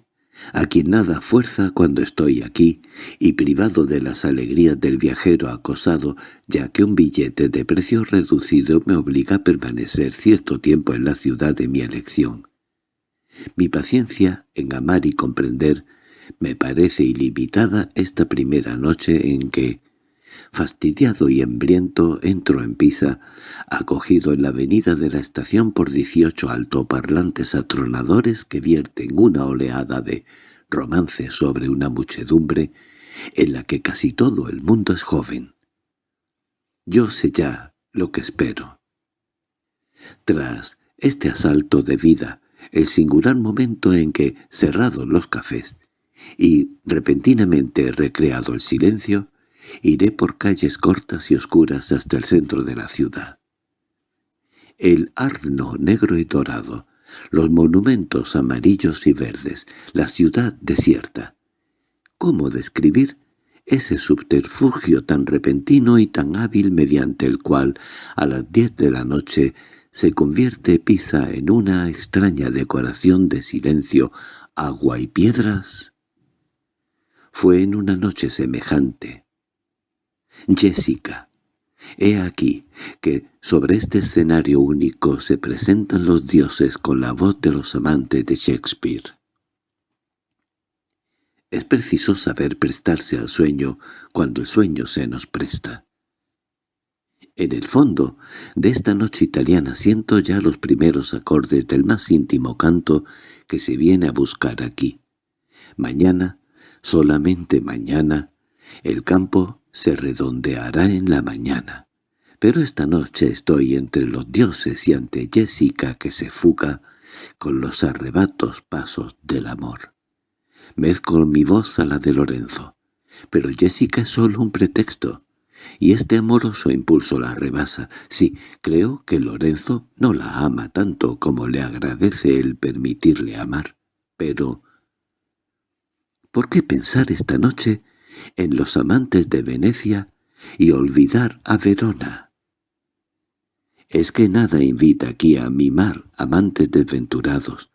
a quien nada fuerza cuando estoy aquí, y privado de las alegrías del viajero acosado, ya que un billete de precio reducido me obliga a permanecer cierto tiempo en la ciudad de mi elección. Mi paciencia en amar y comprender me parece ilimitada esta primera noche en que, fastidiado y hambriento, entro en Pisa, acogido en la avenida de la estación por dieciocho altoparlantes atronadores que vierten una oleada de romance sobre una muchedumbre en la que casi todo el mundo es joven. Yo sé ya lo que espero. Tras este asalto de vida, el singular momento en que, cerrados los cafés, y repentinamente recreado el silencio, iré por calles cortas y oscuras hasta el centro de la ciudad. El arno negro y dorado, los monumentos amarillos y verdes, la ciudad desierta. ¿Cómo describir ese subterfugio tan repentino y tan hábil mediante el cual, a las diez de la noche, se convierte Pisa en una extraña decoración de silencio, agua y piedras? Fue en una noche semejante. Jessica. He aquí que sobre este escenario único se presentan los dioses con la voz de los amantes de Shakespeare. Es preciso saber prestarse al sueño cuando el sueño se nos presta. En el fondo de esta noche italiana siento ya los primeros acordes del más íntimo canto que se viene a buscar aquí. Mañana Solamente mañana el campo se redondeará en la mañana. Pero esta noche estoy entre los dioses y ante Jessica que se fuga con los arrebatos pasos del amor. Mezclo mi voz a la de Lorenzo, pero Jessica es solo un pretexto, y este amoroso impulso la rebasa. Sí, creo que Lorenzo no la ama tanto como le agradece el permitirle amar, pero ¿Por qué pensar esta noche en los amantes de Venecia y olvidar a Verona? Es que nada invita aquí a mimar amantes desventurados,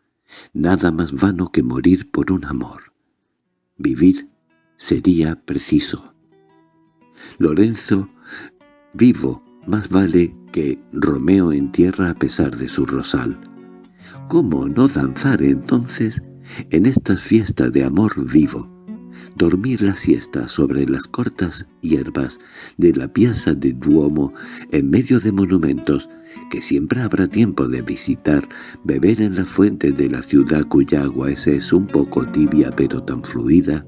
nada más vano que morir por un amor. Vivir sería preciso. Lorenzo, vivo, más vale que Romeo en tierra a pesar de su rosal. ¿Cómo no danzar entonces en estas fiestas de amor vivo, dormir la siesta sobre las cortas hierbas de la piazza de Duomo en medio de monumentos que siempre habrá tiempo de visitar, beber en la fuente de la ciudad cuya agua es un poco tibia pero tan fluida,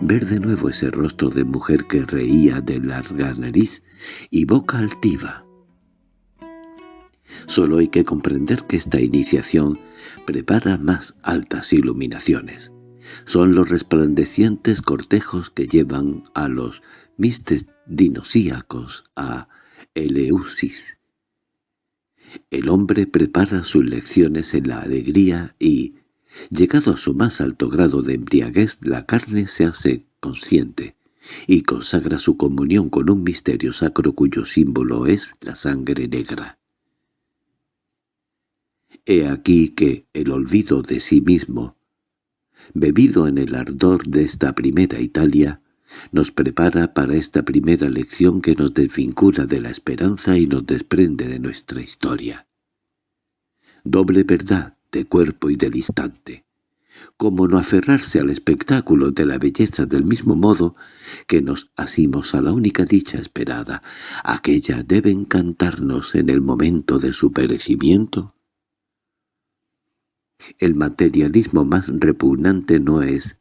ver de nuevo ese rostro de mujer que reía de larga nariz y boca altiva. Solo hay que comprender que esta iniciación prepara más altas iluminaciones. Son los resplandecientes cortejos que llevan a los mistes dinosíacos a Eleusis. El hombre prepara sus lecciones en la alegría y, llegado a su más alto grado de embriaguez, la carne se hace consciente y consagra su comunión con un misterio sacro cuyo símbolo es la sangre negra. He aquí que el olvido de sí mismo, bebido en el ardor de esta primera Italia, nos prepara para esta primera lección que nos desvincula de la esperanza y nos desprende de nuestra historia. Doble verdad de cuerpo y del instante. Como no aferrarse al espectáculo de la belleza del mismo modo que nos asimos a la única dicha esperada, aquella debe encantarnos en el momento de su perecimiento el materialismo más repugnante no es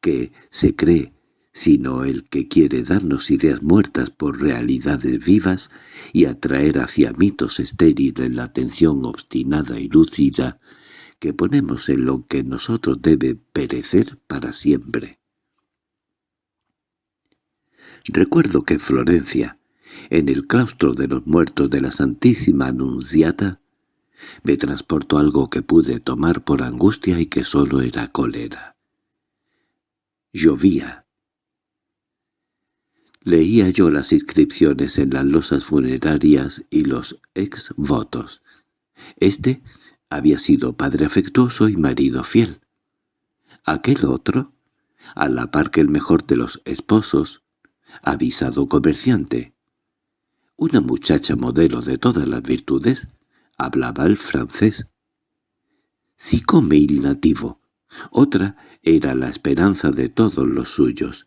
que se cree, sino el que quiere darnos ideas muertas por realidades vivas y atraer hacia mitos estériles la atención obstinada y lúcida que ponemos en lo que nosotros debe perecer para siempre. Recuerdo que en Florencia, en el claustro de los muertos de la Santísima Anunciata, me transportó algo que pude tomar por angustia y que solo era cólera. Llovía. Leía yo las inscripciones en las losas funerarias y los ex-votos. Este había sido padre afectuoso y marido fiel. Aquel otro, a la par que el mejor de los esposos, avisado comerciante. Una muchacha modelo de todas las virtudes, hablaba el francés. Psicomil nativo. Otra era la esperanza de todos los suyos.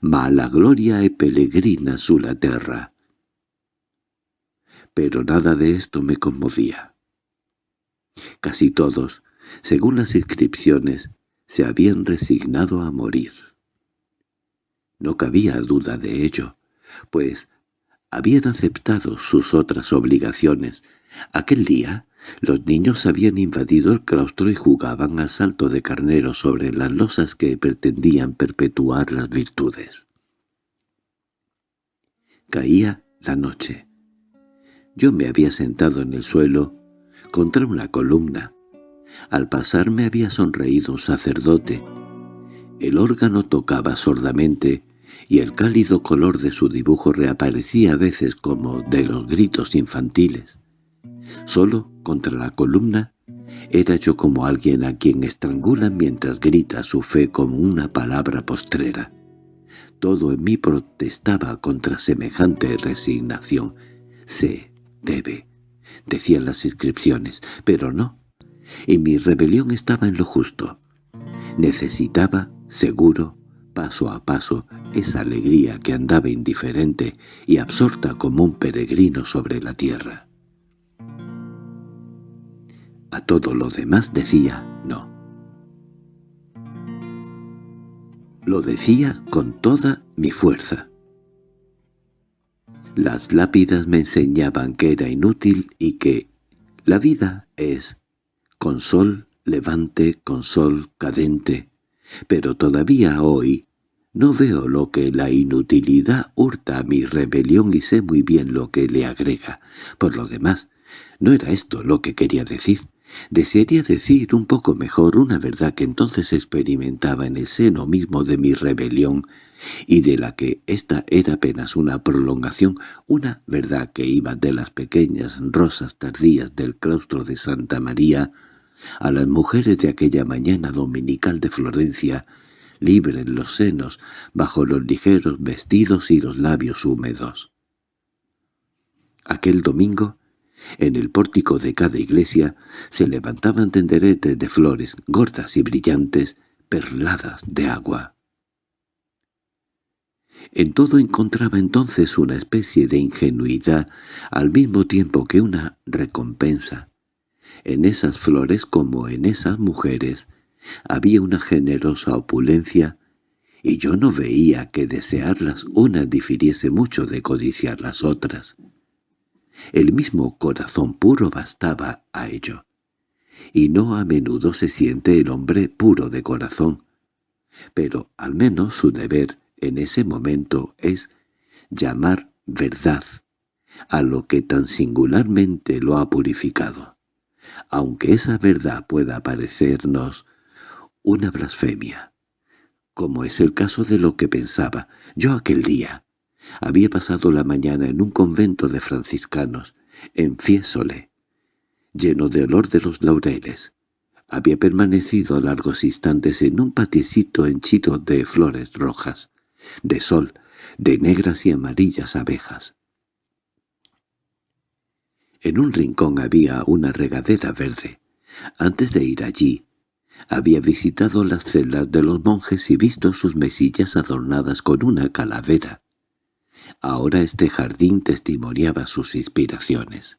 Ma la gloria e peregrina la terra. Pero nada de esto me conmovía. Casi todos, según las inscripciones, se habían resignado a morir. No cabía duda de ello, pues habían aceptado sus otras obligaciones. Aquel día los niños habían invadido el claustro y jugaban a salto de carnero sobre las losas que pretendían perpetuar las virtudes. Caía la noche. Yo me había sentado en el suelo, contra una columna, al pasar me había sonreído un sacerdote. El órgano tocaba sordamente, y el cálido color de su dibujo reaparecía a veces como de los gritos infantiles. Solo contra la columna era yo como alguien a quien estrangulan mientras grita su fe como una palabra postrera. Todo en mí protestaba contra semejante resignación. Se debe, decían las inscripciones, pero no, y mi rebelión estaba en lo justo. Necesitaba, seguro, paso a paso, esa alegría que andaba indiferente y absorta como un peregrino sobre la tierra. A todo lo demás decía no. Lo decía con toda mi fuerza. Las lápidas me enseñaban que era inútil y que la vida es con sol levante, con sol cadente, pero todavía hoy no veo lo que la inutilidad hurta a mi rebelión y sé muy bien lo que le agrega. Por lo demás, no era esto lo que quería decir. Desearía decir un poco mejor una verdad que entonces experimentaba en el seno mismo de mi rebelión y de la que ésta era apenas una prolongación, una verdad que iba de las pequeñas rosas tardías del claustro de Santa María a las mujeres de aquella mañana dominical de Florencia, libres los senos, bajo los ligeros vestidos y los labios húmedos. Aquel domingo, en el pórtico de cada iglesia, se levantaban tenderetes de flores, gordas y brillantes, perladas de agua. En todo encontraba entonces una especie de ingenuidad, al mismo tiempo que una recompensa. En esas flores como en esas mujeres había una generosa opulencia, y yo no veía que desearlas unas difiriese mucho de codiciar las otras. El mismo corazón puro bastaba a ello, y no a menudo se siente el hombre puro de corazón, pero al menos su deber en ese momento es llamar verdad a lo que tan singularmente lo ha purificado. Aunque esa verdad pueda parecernos una blasfemia, como es el caso de lo que pensaba yo aquel día. Había pasado la mañana en un convento de franciscanos, en Fiesole, lleno de olor de los laureles. Había permanecido largos instantes en un patiecito henchido de flores rojas, de sol, de negras y amarillas abejas. En un rincón había una regadera verde. Antes de ir allí, había visitado las celdas de los monjes y visto sus mesillas adornadas con una calavera. Ahora este jardín testimoniaba sus inspiraciones.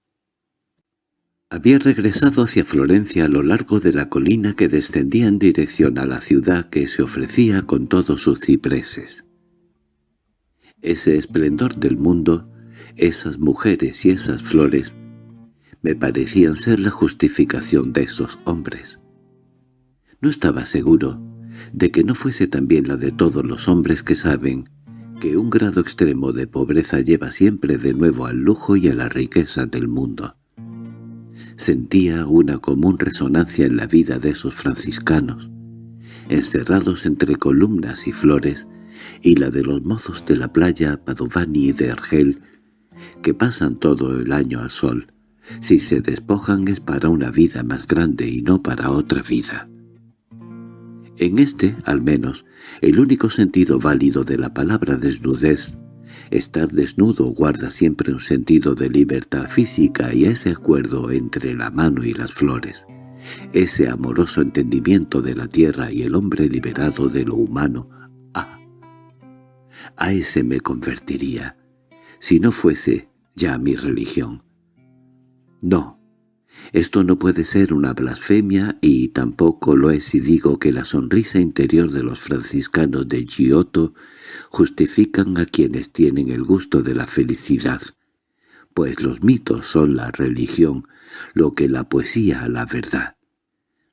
Había regresado hacia Florencia a lo largo de la colina que descendía en dirección a la ciudad que se ofrecía con todos sus cipreses. Ese esplendor del mundo, esas mujeres y esas flores, me parecían ser la justificación de esos hombres. No estaba seguro de que no fuese también la de todos los hombres que saben que un grado extremo de pobreza lleva siempre de nuevo al lujo y a la riqueza del mundo. Sentía una común resonancia en la vida de esos franciscanos, encerrados entre columnas y flores, y la de los mozos de la playa Padovani y de Argel, que pasan todo el año al sol. Si se despojan es para una vida más grande y no para otra vida. En este, al menos, el único sentido válido de la palabra desnudez, estar desnudo guarda siempre un sentido de libertad física y ese acuerdo entre la mano y las flores, ese amoroso entendimiento de la tierra y el hombre liberado de lo humano, ah, a ese me convertiría, si no fuese ya mi religión. No, esto no puede ser una blasfemia y tampoco lo es si digo que la sonrisa interior de los franciscanos de Giotto justifican a quienes tienen el gusto de la felicidad, pues los mitos son la religión, lo que la poesía a la verdad.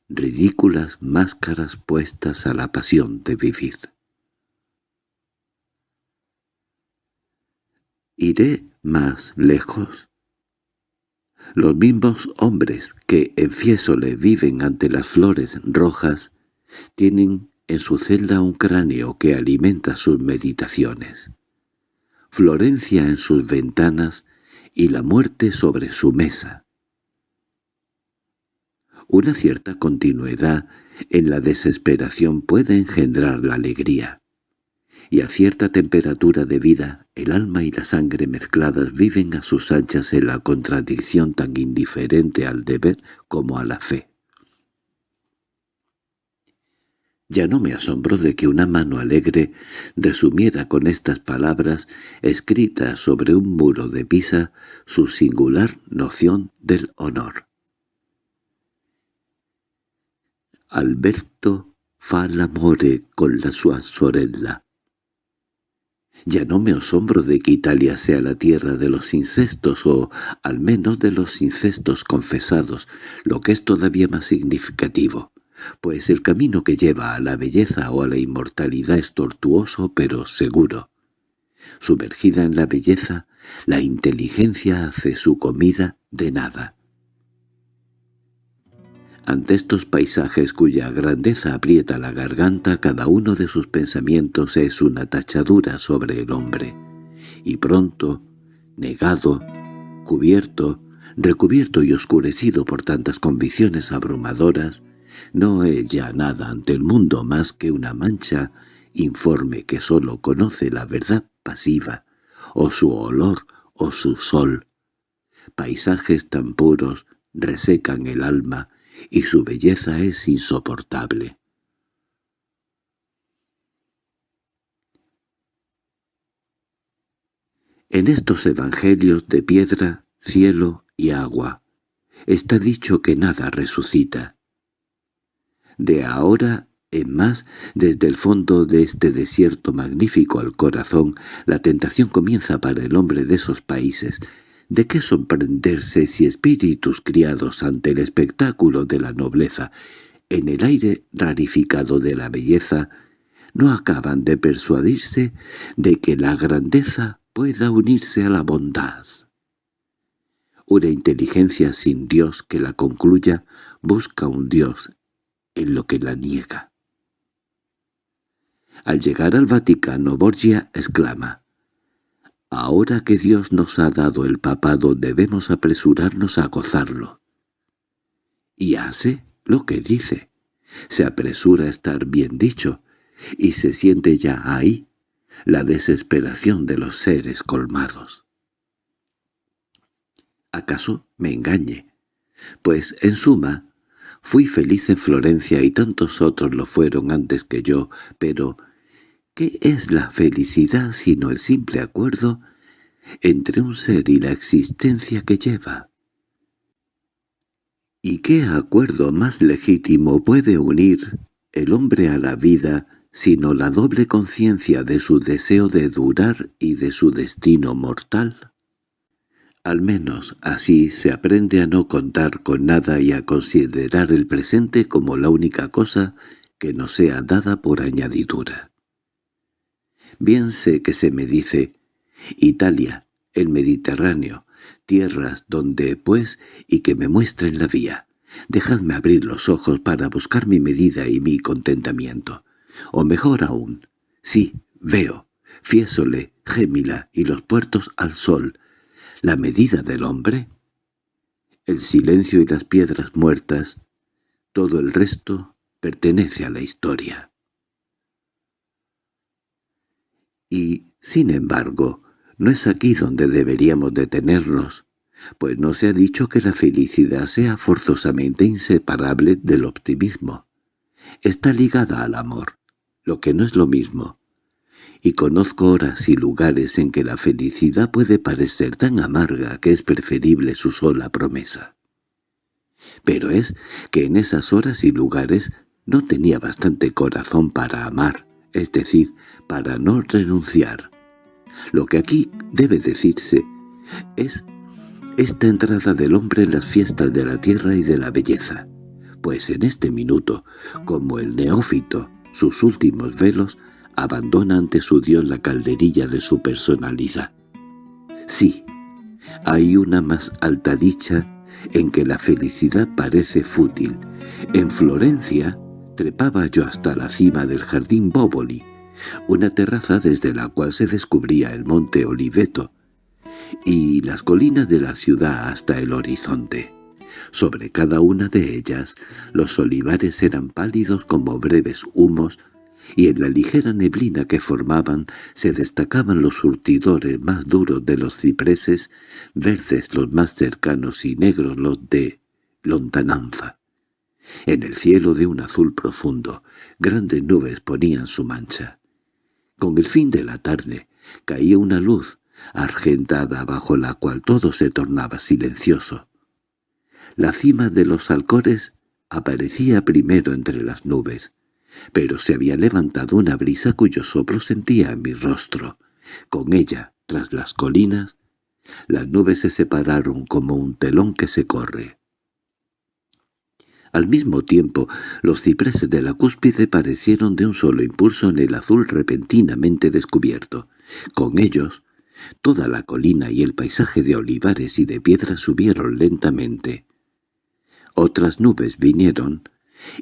Ridículas máscaras puestas a la pasión de vivir. ¿Iré más lejos? Los mismos hombres que en Fiesole viven ante las flores rojas tienen en su celda un cráneo que alimenta sus meditaciones. Florencia en sus ventanas y la muerte sobre su mesa. Una cierta continuidad en la desesperación puede engendrar la alegría y a cierta temperatura de vida el alma y la sangre mezcladas viven a sus anchas en la contradicción tan indiferente al deber como a la fe. Ya no me asombro de que una mano alegre resumiera con estas palabras escritas sobre un muro de Pisa su singular noción del honor. Alberto fa l'amore con la sua sorella. Ya no me asombro de que Italia sea la tierra de los incestos o, al menos, de los incestos confesados, lo que es todavía más significativo, pues el camino que lleva a la belleza o a la inmortalidad es tortuoso pero seguro. Sumergida en la belleza, la inteligencia hace su comida de nada. Ante estos paisajes cuya grandeza aprieta la garganta, cada uno de sus pensamientos es una tachadura sobre el hombre. Y pronto, negado, cubierto, recubierto y oscurecido por tantas convicciones abrumadoras, no es ya nada ante el mundo más que una mancha informe que sólo conoce la verdad pasiva, o su olor o su sol. Paisajes tan puros resecan el alma y su belleza es insoportable. En estos evangelios de piedra, cielo y agua, está dicho que nada resucita. De ahora en más, desde el fondo de este desierto magnífico al corazón, la tentación comienza para el hombre de esos países, ¿De qué sorprenderse si espíritus criados ante el espectáculo de la nobleza, en el aire rarificado de la belleza, no acaban de persuadirse de que la grandeza pueda unirse a la bondad? Una inteligencia sin Dios que la concluya busca un Dios en lo que la niega. Al llegar al Vaticano, Borgia exclama, Ahora que Dios nos ha dado el papado debemos apresurarnos a gozarlo. Y hace lo que dice. Se apresura a estar bien dicho, y se siente ya ahí la desesperación de los seres colmados. ¿Acaso me engañe? Pues, en suma, fui feliz en Florencia y tantos otros lo fueron antes que yo, pero ¿Qué es la felicidad sino el simple acuerdo entre un ser y la existencia que lleva? ¿Y qué acuerdo más legítimo puede unir el hombre a la vida sino la doble conciencia de su deseo de durar y de su destino mortal? Al menos así se aprende a no contar con nada y a considerar el presente como la única cosa que no sea dada por añadidura. Bien sé que se me dice Italia, el Mediterráneo, tierras donde, pues, y que me muestren la vía. Dejadme abrir los ojos para buscar mi medida y mi contentamiento. O mejor aún, sí, veo, Fiesole, Gémila y los puertos al sol, la medida del hombre, el silencio y las piedras muertas, todo el resto pertenece a la historia. Y, sin embargo, no es aquí donde deberíamos detenernos, pues no se ha dicho que la felicidad sea forzosamente inseparable del optimismo. Está ligada al amor, lo que no es lo mismo. Y conozco horas y lugares en que la felicidad puede parecer tan amarga que es preferible su sola promesa. Pero es que en esas horas y lugares no tenía bastante corazón para amar, es decir, para no renunciar. Lo que aquí debe decirse es esta entrada del hombre en las fiestas de la tierra y de la belleza, pues en este minuto, como el neófito, sus últimos velos, abandona ante su Dios la calderilla de su personalidad. Sí, hay una más alta dicha en que la felicidad parece fútil. En Florencia trepaba yo hasta la cima del jardín Bóboli, una terraza desde la cual se descubría el monte Oliveto, y las colinas de la ciudad hasta el horizonte. Sobre cada una de ellas los olivares eran pálidos como breves humos, y en la ligera neblina que formaban se destacaban los surtidores más duros de los cipreses, verdes los más cercanos y negros los de lontananza. En el cielo de un azul profundo, grandes nubes ponían su mancha. Con el fin de la tarde caía una luz argentada bajo la cual todo se tornaba silencioso. La cima de los alcores aparecía primero entre las nubes, pero se había levantado una brisa cuyo soplo sentía en mi rostro. Con ella, tras las colinas, las nubes se separaron como un telón que se corre. Al mismo tiempo, los cipreses de la cúspide parecieron de un solo impulso en el azul repentinamente descubierto. Con ellos, Toda la colina y el paisaje de olivares y de piedras subieron lentamente. Otras nubes vinieron,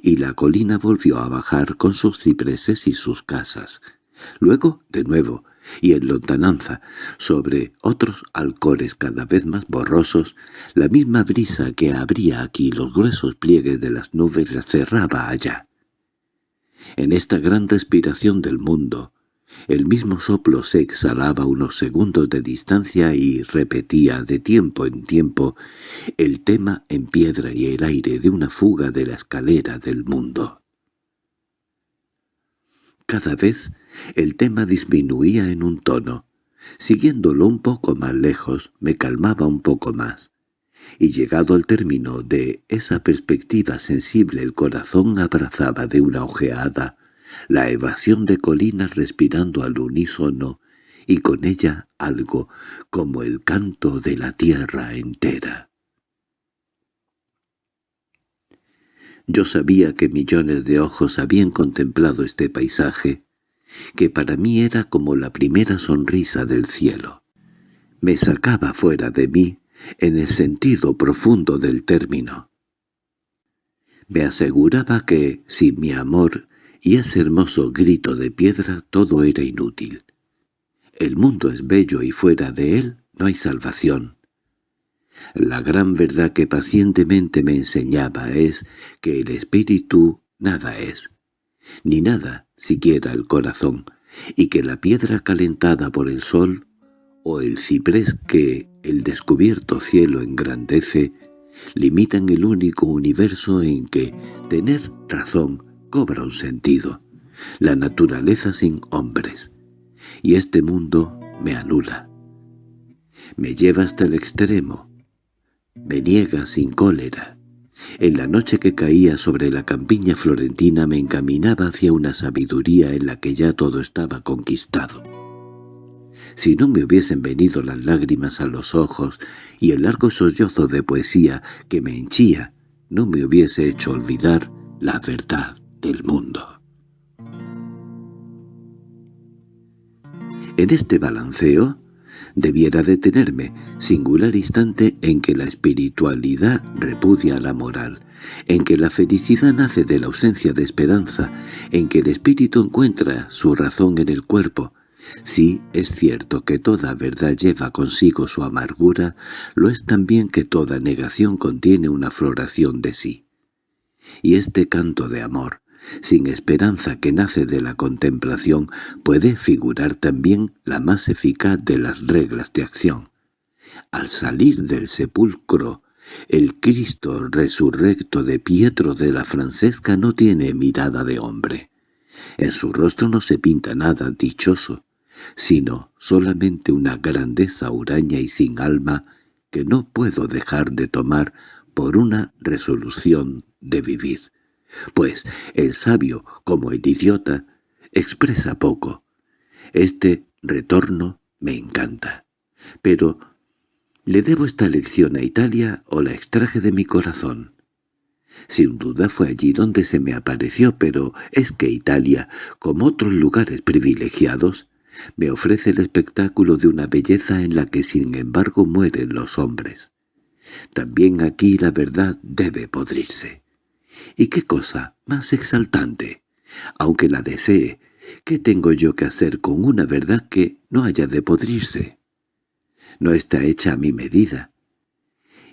y la colina volvió a bajar con sus cipreses y sus casas. Luego, de nuevo, y en lontananza, sobre otros alcores cada vez más borrosos, la misma brisa que abría aquí los gruesos pliegues de las nubes la cerraba allá. En esta gran respiración del mundo, el mismo soplo se exhalaba unos segundos de distancia y repetía de tiempo en tiempo el tema en piedra y el aire de una fuga de la escalera del mundo. Cada vez el tema disminuía en un tono. Siguiéndolo un poco más lejos, me calmaba un poco más. Y llegado al término de esa perspectiva sensible el corazón abrazaba de una ojeada la evasión de colinas respirando al unísono y con ella algo como el canto de la tierra entera. Yo sabía que millones de ojos habían contemplado este paisaje, que para mí era como la primera sonrisa del cielo. Me sacaba fuera de mí en el sentido profundo del término. Me aseguraba que, si mi amor y ese hermoso grito de piedra todo era inútil. El mundo es bello y fuera de él no hay salvación. La gran verdad que pacientemente me enseñaba es que el espíritu nada es, ni nada siquiera el corazón, y que la piedra calentada por el sol o el ciprés que el descubierto cielo engrandece limitan el único universo en que tener razón cobra un sentido, la naturaleza sin hombres, y este mundo me anula. Me lleva hasta el extremo, me niega sin cólera. En la noche que caía sobre la campiña florentina me encaminaba hacia una sabiduría en la que ya todo estaba conquistado. Si no me hubiesen venido las lágrimas a los ojos y el largo sollozo de poesía que me henchía, no me hubiese hecho olvidar la verdad del mundo. En este balanceo debiera detenerme, singular instante en que la espiritualidad repudia la moral, en que la felicidad nace de la ausencia de esperanza, en que el espíritu encuentra su razón en el cuerpo. Sí, es cierto que toda verdad lleva consigo su amargura, lo es también que toda negación contiene una floración de sí. Y este canto de amor, sin esperanza que nace de la contemplación, puede figurar también la más eficaz de las reglas de acción. Al salir del sepulcro, el Cristo resurrecto de Pietro de la Francesca no tiene mirada de hombre. En su rostro no se pinta nada dichoso, sino solamente una grandeza huraña y sin alma que no puedo dejar de tomar por una resolución de vivir. Pues el sabio, como el idiota, expresa poco. Este retorno me encanta. Pero ¿Le debo esta lección a Italia o la extraje de mi corazón? Sin duda fue allí donde se me apareció, pero es que Italia, como otros lugares privilegiados, me ofrece el espectáculo de una belleza en la que sin embargo mueren los hombres. También aquí la verdad debe podrirse. ¿Y qué cosa más exaltante? Aunque la desee, ¿qué tengo yo que hacer con una verdad que no haya de podrirse? no está hecha a mi medida.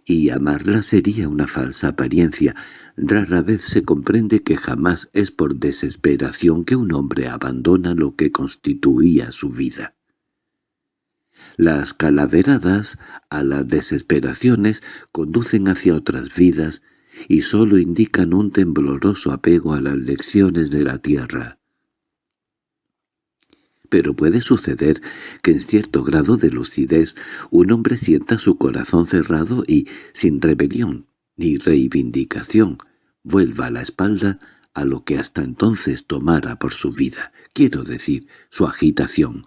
Y amarla sería una falsa apariencia. Rara vez se comprende que jamás es por desesperación que un hombre abandona lo que constituía su vida. Las calaveradas a las desesperaciones conducen hacia otras vidas y sólo indican un tembloroso apego a las lecciones de la tierra. Pero puede suceder que en cierto grado de lucidez un hombre sienta su corazón cerrado y, sin rebelión ni reivindicación, vuelva la espalda a lo que hasta entonces tomara por su vida, quiero decir, su agitación.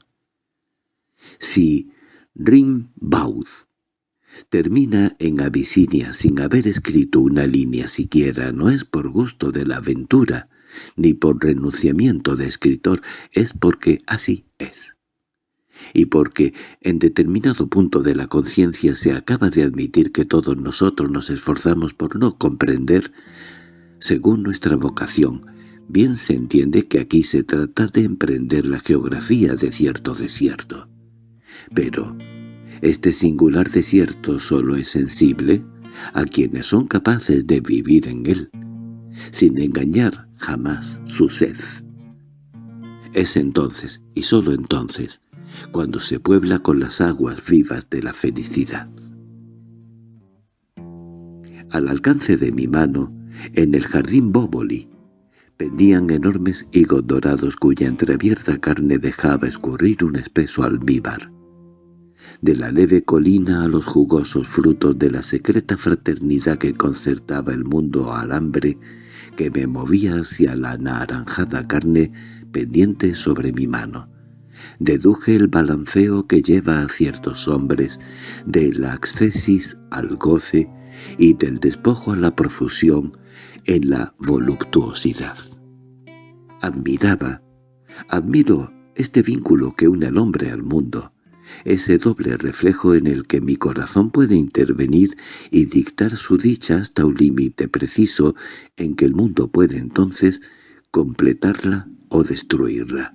Si Rimbaud termina en Abisinia sin haber escrito una línea siquiera, no es por gusto de la aventura, ni por renunciamiento de escritor, es porque así es. Y porque en determinado punto de la conciencia se acaba de admitir que todos nosotros nos esforzamos por no comprender, según nuestra vocación, bien se entiende que aquí se trata de emprender la geografía de cierto desierto. Pero este singular desierto solo es sensible a quienes son capaces de vivir en él, sin engañar jamás su sed. Es entonces, y sólo entonces, cuando se puebla con las aguas vivas de la felicidad. Al alcance de mi mano, en el jardín Bóboli, pendían enormes higos dorados cuya entreabierta carne dejaba escurrir un espeso almíbar. De la leve colina a los jugosos frutos de la secreta fraternidad que concertaba el mundo al hambre que me movía hacia la naranjada carne pendiente sobre mi mano. Deduje el balanceo que lleva a ciertos hombres, de la accesis al goce y del despojo a la profusión en la voluptuosidad. Admiraba, admiro este vínculo que une al hombre al mundo, ese doble reflejo en el que mi corazón puede intervenir y dictar su dicha hasta un límite preciso en que el mundo puede entonces completarla o destruirla.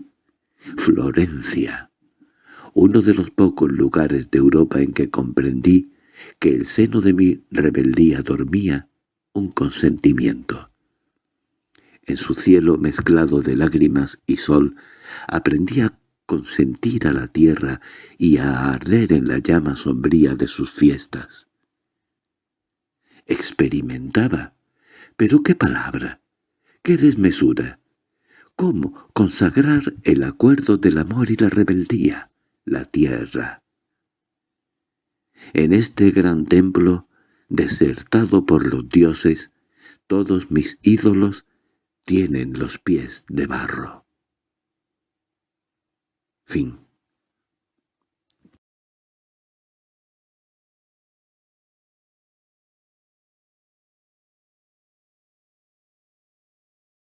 Florencia. Uno de los pocos lugares de Europa en que comprendí que el seno de mi rebeldía dormía un consentimiento. En su cielo mezclado de lágrimas y sol aprendí a consentir a la tierra y a arder en la llama sombría de sus fiestas. Experimentaba, pero qué palabra, qué desmesura, cómo consagrar el acuerdo del amor y la rebeldía, la tierra. En este gran templo, desertado por los dioses, todos mis ídolos tienen los pies de barro. Fin